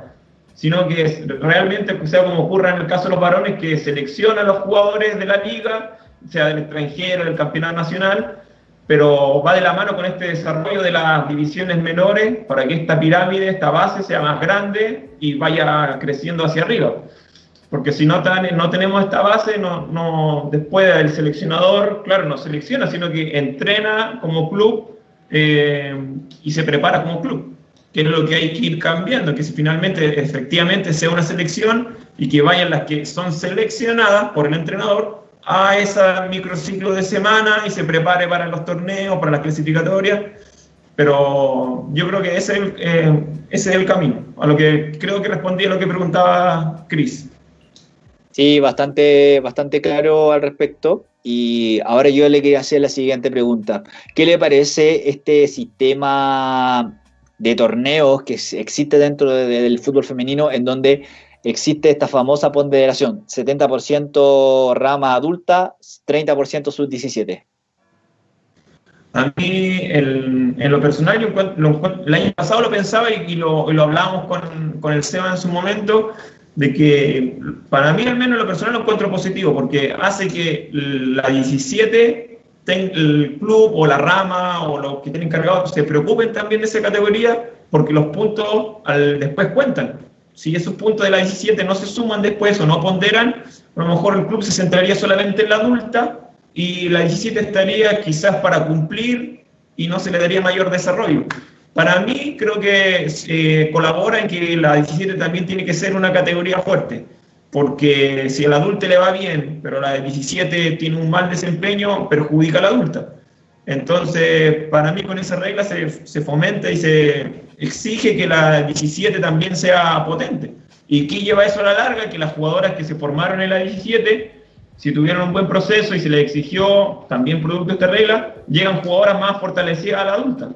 sino que realmente sea como ocurre en el caso de los varones, que selecciona a los jugadores de la liga sea del extranjero, del campeonato nacional, pero va de la mano con este desarrollo de las divisiones menores para que esta pirámide, esta base sea más grande y vaya creciendo hacia arriba. Porque si no, no tenemos esta base, no, no, después el seleccionador, claro, no selecciona, sino que entrena como club eh, y se prepara como club, que es lo que hay que ir cambiando, que si finalmente efectivamente sea una selección y que vayan las que son seleccionadas por el entrenador a ese microciclo de semana y se prepare para los torneos, para las clasificatorias. Pero yo creo que ese eh, ese es el camino, a lo que creo que respondí a lo que preguntaba Cris. Sí, bastante, bastante claro al respecto. Y ahora yo le quería hacer la siguiente pregunta. ¿Qué le parece este sistema de torneos que existe dentro del fútbol femenino en donde existe esta famosa ponderación, 70% rama adulta, 30% sub-17. A mí, en lo personal, el año pasado lo pensaba y, lo, lo, hablábamos con, con, el SEBA en su momento, de que para mí al menos en lo personal lo encuentro positivo, porque hace que la 17, el club o la rama o los que tienen encargados se preocupen también de esa categoría, porque los puntos al, después cuentan si esos puntos de la 17 no se suman después o no ponderan, a lo mejor el club se centraría solamente en la adulta y la 17 estaría quizás para cumplir y no se le daría mayor desarrollo. Para mí creo que eh, colabora en que la 17 también tiene que ser una categoría fuerte, porque si al adulto le va bien, pero la 17 tiene un mal desempeño, perjudica a la adulta. Entonces, para mí con esa regla se, se fomenta y se, exige que la 17 también sea potente. ¿Y qué lleva eso a la larga? Que las jugadoras que se formaron en la 17, si tuvieron un buen proceso y se les exigió también producto de esta regla, llegan jugadoras más fortalecidas a la adulta.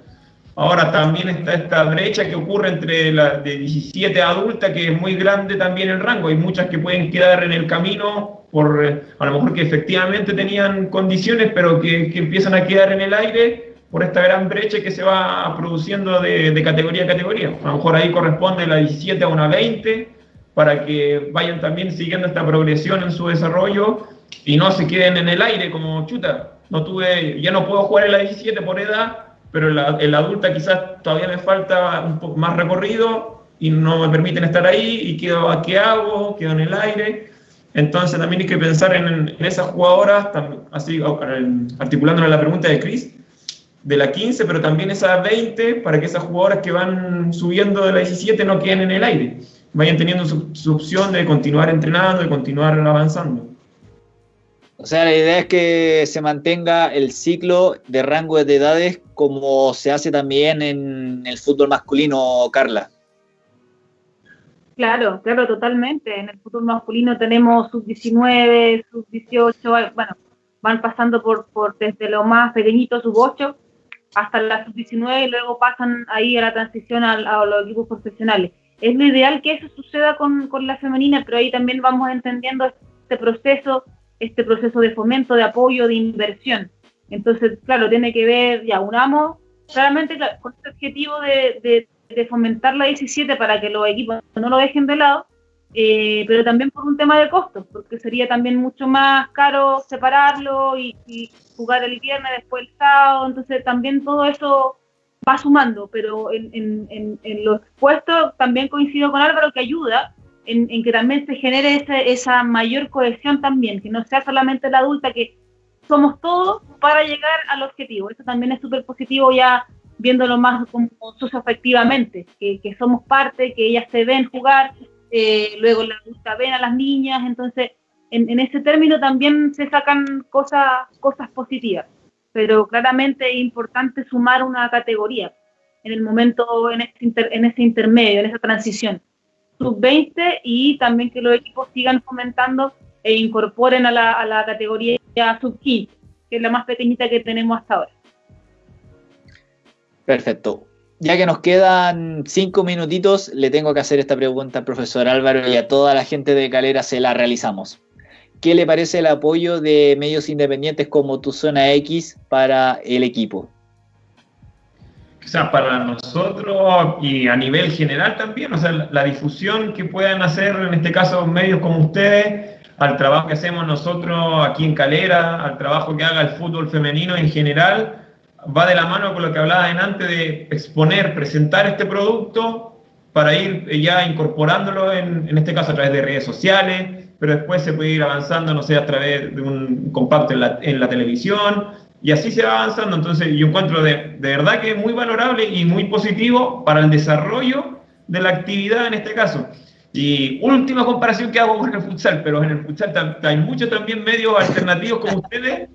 Ahora también está esta brecha que ocurre entre la de 17 a adulta, que es muy grande también el rango. Hay muchas que pueden quedar en el camino por, eh, a lo mejor que efectivamente tenían condiciones, pero que, que empiezan a quedar en el aire por esta gran brecha que se va produciendo de, categoría a categoría. A lo mejor ahí corresponde la 17 a una 20 para que vayan también siguiendo esta progresión en su desarrollo y no se queden en el aire como chuta. No tuve, ya no puedo jugar en la 17 por edad, pero en adulta quizás todavía me falta un poco más recorrido y no me permiten estar ahí y quedo, ¿qué hago? Quedo en el aire. Entonces también hay que pensar en, esas jugadoras, así articulándole la pregunta de Chris, de la 15, pero también esa 20, para que esas jugadoras que van subiendo de la 17 no queden en el aire, vayan teniendo su, opción de continuar entrenando, de continuar avanzando. O sea, la idea es que se mantenga el ciclo de rango de edades como se hace también en el fútbol masculino, Carla. Claro, claro, totalmente. En el fútbol masculino tenemos sub-19, sub-18, bueno, van pasando por, por desde lo más pequeñito, sub-8, hasta la sub-19 y luego pasan ahí a la transición a, los equipos profesionales. Es lo ideal que eso suceda con, con, la femenina, pero ahí también vamos entendiendo este proceso, este proceso de fomento, de apoyo, de inversión. Entonces, claro, tiene que ver, ya unamos claramente con este objetivo de, fomentar la 17 para que los equipos no lo dejen de lado, eh, pero también por un tema de costos, porque sería también mucho más caro separarlo y, jugar el viernes, después el sábado, entonces también todo eso va sumando, pero en, en, en, los puestos también coincido con Álvaro que ayuda en, que también se genere esa, esa mayor cohesión también, que no sea solamente la adulta, que somos todos para llegar al objetivo. Eso también es súper positivo ya viéndolo más como efectivamente, que, que, somos parte, que ellas se ven jugar, eh, luego la adulta ven a las niñas, entonces en, en, ese término también se sacan cosas, cosas positivas, pero claramente es importante sumar una categoría en el momento, en ese, en ese intermedio, en esa transición sub-20 y también que los equipos sigan fomentando e incorporen a la, a la categoría sub-15, que es la más pequeñita que tenemos hasta ahora. Perfecto. Ya que nos quedan cinco minutitos, le tengo que hacer esta pregunta al profesor Álvaro y a toda la gente de Calera se la realizamos. ¿Qué le parece el apoyo de medios independientes como Tu Zona X para el equipo? O sea, para nosotros y a nivel general también, o sea, la, difusión que puedan hacer, en este caso, medios como ustedes, al trabajo que hacemos nosotros aquí en Calera, al trabajo que haga el fútbol femenino en general, va de la mano con lo que hablaba antes de exponer, presentar este producto para ir ya incorporándolo, en, en este caso a través de redes sociales, pero después se puede ir avanzando, no sé, a través de un compacto en la, en la televisión, y así se va avanzando. Entonces yo encuentro de, de, verdad que es muy valorable y muy positivo para el desarrollo de la actividad en este caso. Y última comparación que hago con el futsal, pero en el futsal hay muchos también medios alternativos como ustedes,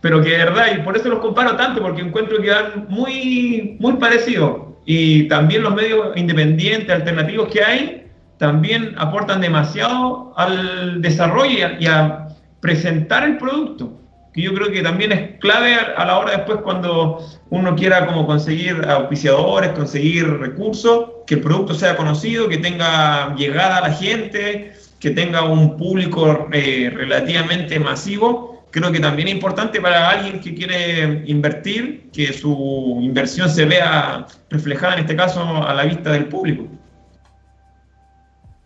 pero que de verdad, y por eso los comparo tanto, porque encuentro que van muy, muy parecidos. Y también los medios independientes, alternativos que hay, también aportan demasiado al desarrollo y a presentar el producto que yo creo que también es clave a la hora después cuando uno quiera como conseguir auspiciadores, conseguir recursos, que el producto sea conocido, que tenga llegada a la gente, que tenga un público eh, relativamente masivo. Creo que también es importante para alguien que quiere invertir, que su inversión se vea reflejada en este caso a la vista del público.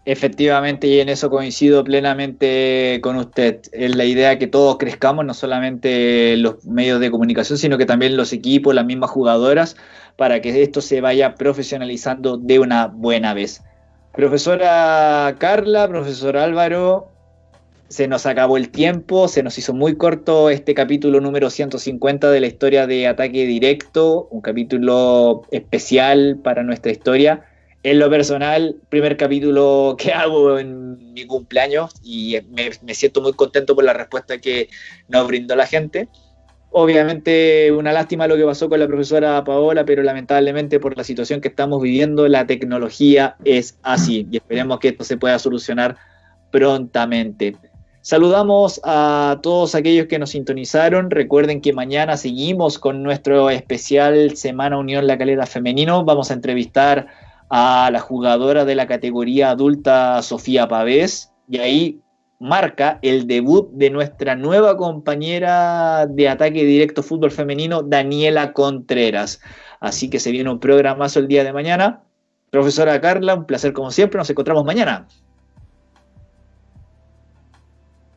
Efectivamente, y en eso coincido plenamente con usted. Es la idea que todos crezcamos, no solamente los medios de comunicación, sino que también los equipos, las mismas jugadoras, para que esto se vaya profesionalizando de una buena vez. Profesora Carla, profesor Álvaro, se nos acabó el tiempo, se nos hizo muy corto este capítulo número 150 de la historia de Ataque Directo, un capítulo especial para nuestra historia en lo personal, primer capítulo que hago en mi cumpleaños y me, siento muy contento por la respuesta que nos brindó la gente. Obviamente una lástima lo que pasó con la profesora Paola, pero lamentablemente por la situación que estamos viviendo, la tecnología es así y esperemos que esto se pueda solucionar prontamente. Saludamos a todos aquellos que nos sintonizaron. Recuerden que mañana seguimos con nuestro especial Semana Unión La Calera Femenino. Vamos a entrevistar a la jugadora de la categoría adulta Sofía Pavés y ahí marca el debut de nuestra nueva compañera de ataque directo fútbol femenino, Daniela Contreras. Así que se viene un programazo el día de mañana. Profesora Carla, un placer como siempre, nos encontramos mañana.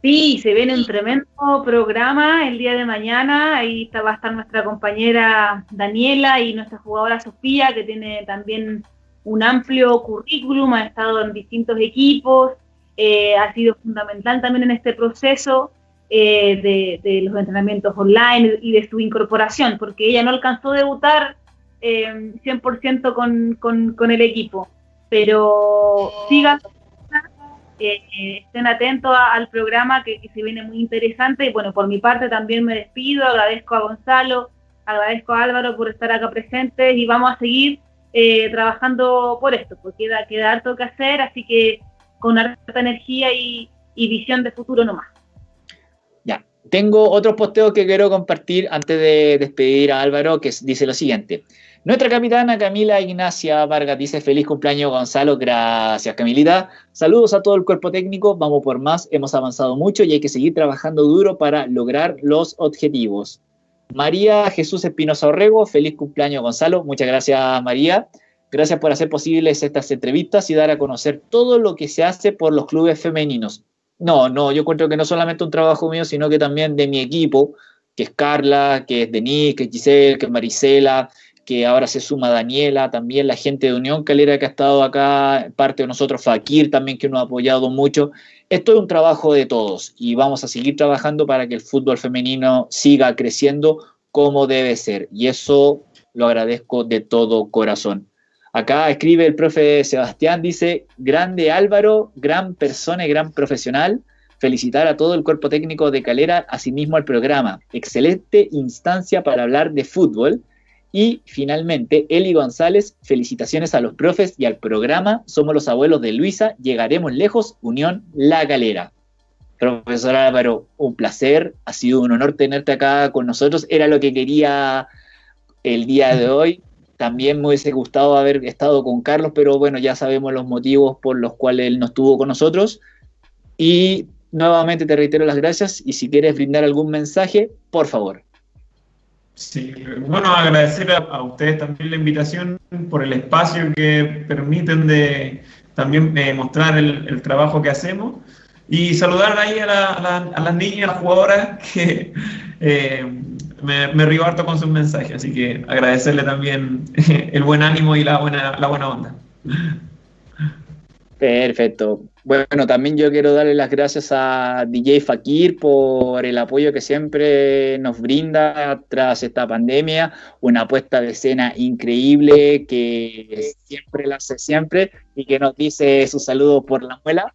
Sí, se viene un tremendo programa el día de mañana. Ahí va a estar nuestra compañera Daniela y nuestra jugadora Sofía, que tiene también un amplio currículum, ha estado en distintos equipos, eh, ha sido fundamental también en este proceso eh, de, los entrenamientos online y de su incorporación, porque ella no alcanzó a debutar 100% eh, con, con, el equipo, pero sigan, estén atentos al programa que, que se viene muy interesante. Y bueno, por mi parte también me despido, agradezco a Gonzalo, agradezco a Álvaro por estar acá presentes y vamos a seguir eh, trabajando por esto, porque queda, queda harto que hacer, así que con harta energía y, visión de futuro nomás. Ya, tengo otros posteos que quiero compartir antes de despedir a Álvaro, que dice lo siguiente. Nuestra capitana Camila Ignacia Vargas dice feliz cumpleaños Gonzalo, gracias Camilita. Saludos a todo el cuerpo técnico, vamos por más, hemos avanzado mucho y hay que seguir trabajando duro para lograr los objetivos. María Jesús Espinosa Orrego, feliz cumpleaños Gonzalo, muchas gracias María. Gracias por hacer posibles estas entrevistas y dar a conocer todo lo que se hace por los clubes femeninos. No, no, yo encuentro que no solamente un trabajo mío, sino que también de mi equipo, que es Carla, que es Denise, que es Giselle, que es Marisela, que ahora se suma Daniela, también la gente de Unión Calera que ha estado acá, parte de nosotros, Fakir también que nos ha apoyado mucho. Esto es un trabajo de todos y vamos a seguir trabajando para que el fútbol femenino siga creciendo como debe ser. Y eso lo agradezco de todo corazón. Acá escribe el profe Sebastián, dice, grande Álvaro, gran persona y gran profesional. Felicitar a todo el cuerpo técnico de Calera, asimismo al programa. Excelente instancia para hablar de fútbol. Y finalmente, Eli González, felicitaciones a los profes y al programa. Somos los abuelos de Luisa, llegaremos lejos, Unión La Calera. Profesor Álvaro, un placer, ha sido un honor tenerte acá con nosotros. Era lo que quería el día de hoy. También me hubiese gustado haber estado con Carlos, pero bueno, ya sabemos los motivos por los cuales él no estuvo con nosotros. Y nuevamente te reitero las gracias y si quieres brindar algún mensaje, por favor. Sí, bueno, agradecer a, ustedes también la invitación por el espacio que permiten de también eh, mostrar el, trabajo que hacemos y saludar ahí a, las niñas, a las jugadoras que eh, me, me río harto con sus mensajes, así que agradecerle también el buen ánimo y la buena, la buena onda. Perfecto. Bueno, también yo quiero darle las gracias a DJ Fakir por el apoyo que siempre nos brinda tras esta pandemia, una puesta de escena increíble que siempre la hace siempre y que nos dice su saludo por la muela.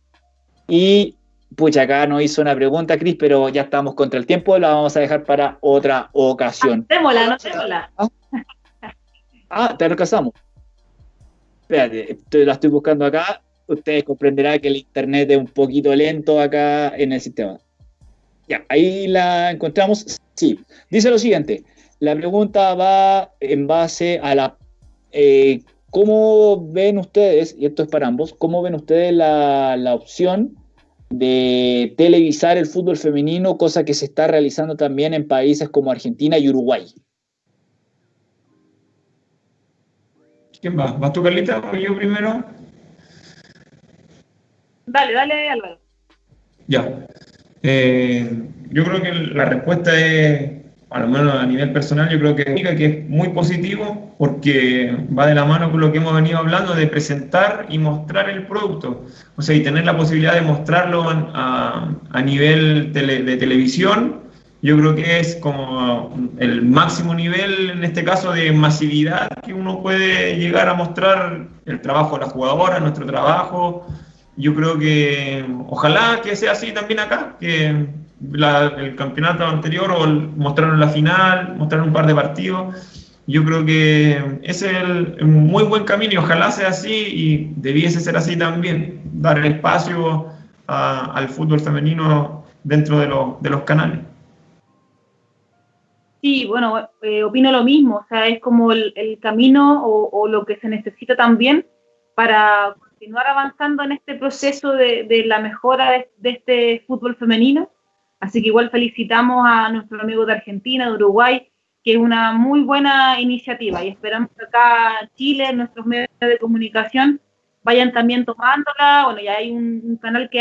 Y Pucha, acá nos hizo una pregunta, Cris, pero ya estamos contra el tiempo, la vamos a dejar para otra ocasión. Démosla, no démosla. Ah, ah te recasamos. Espérate, la estoy buscando acá. Ustedes comprenderán que el internet es un poquito lento acá en el sistema. Ya, ahí la encontramos. Sí, dice lo siguiente. La pregunta va en base a la... Eh, ¿Cómo ven ustedes, y esto es para ambos, cómo ven ustedes la, la opción de televisar el fútbol femenino, cosa que se está realizando también en países como Argentina y Uruguay. ¿Quién va? ¿Vas tú, Carlita, o yo primero? Dale, dale, Álvaro. Ya. Eh, yo creo que la respuesta es a lo menos a nivel personal, yo creo que, es muy positivo porque va de la mano con lo que hemos venido hablando de presentar y mostrar el producto. O sea, y tener la posibilidad de mostrarlo a, a nivel de televisión, yo creo que es como el máximo nivel, en este caso, de masividad que uno puede llegar a mostrar el trabajo de la jugadora, nuestro trabajo. Yo creo que ojalá que sea así también acá, que el campeonato anterior o mostraron la final, mostraron un par de partidos. Yo creo que ese es el, muy buen camino y ojalá sea así y debiese ser así también, dar el espacio al fútbol femenino dentro de, de los canales. Sí, bueno, eh, opino lo mismo, o sea, es como el, camino o, lo que se necesita también para continuar avanzando en este proceso de, de la mejora de, de, este fútbol femenino Así que igual felicitamos a nuestros amigos de Argentina, de Uruguay, que es una muy buena iniciativa y esperamos que acá Chile, nuestros medios de comunicación, vayan también tomándola. Bueno, ya hay un, canal que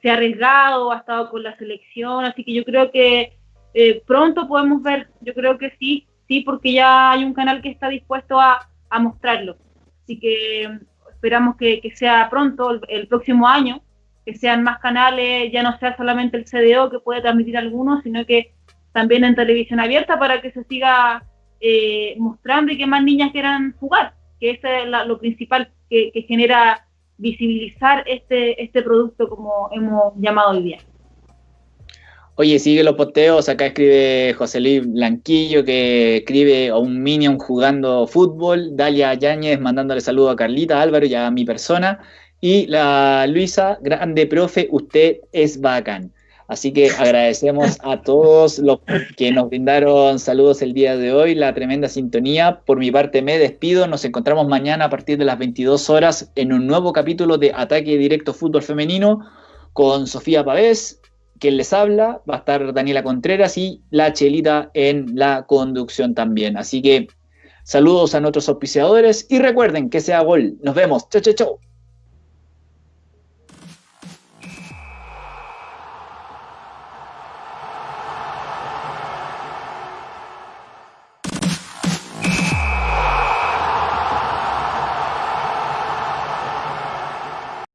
se ha arriesgado, ha estado con la selección, así que yo creo que eh, pronto podemos ver, yo creo que sí, sí, porque ya hay un canal que está dispuesto a, mostrarlo. Así que esperamos que, sea pronto, el próximo año, que sean más canales, ya no sea solamente el CDO que puede transmitir algunos, sino que también en televisión abierta para que se siga eh, mostrando y que más niñas quieran jugar, que eso es lo principal que, genera visibilizar este, este producto como hemos llamado hoy día. Oye, sigue los posteos, acá escribe José Luis Blanquillo que escribe a un Minion jugando fútbol, Dalia Yáñez mandándole saludo a Carlita Álvaro y a mi persona, y la Luisa, grande profe, usted es bacán. Así que agradecemos a todos los que nos brindaron saludos el día de hoy, la tremenda sintonía. Por mi parte me despido, nos encontramos mañana a partir de las 22 horas en un nuevo capítulo de Ataque Directo Fútbol Femenino con Sofía Pavés, quien les habla, va a estar Daniela Contreras y la Chelita en la conducción también. Así que saludos a nuestros auspiciadores y recuerden que sea gol. Nos vemos. Chau, chau, chau.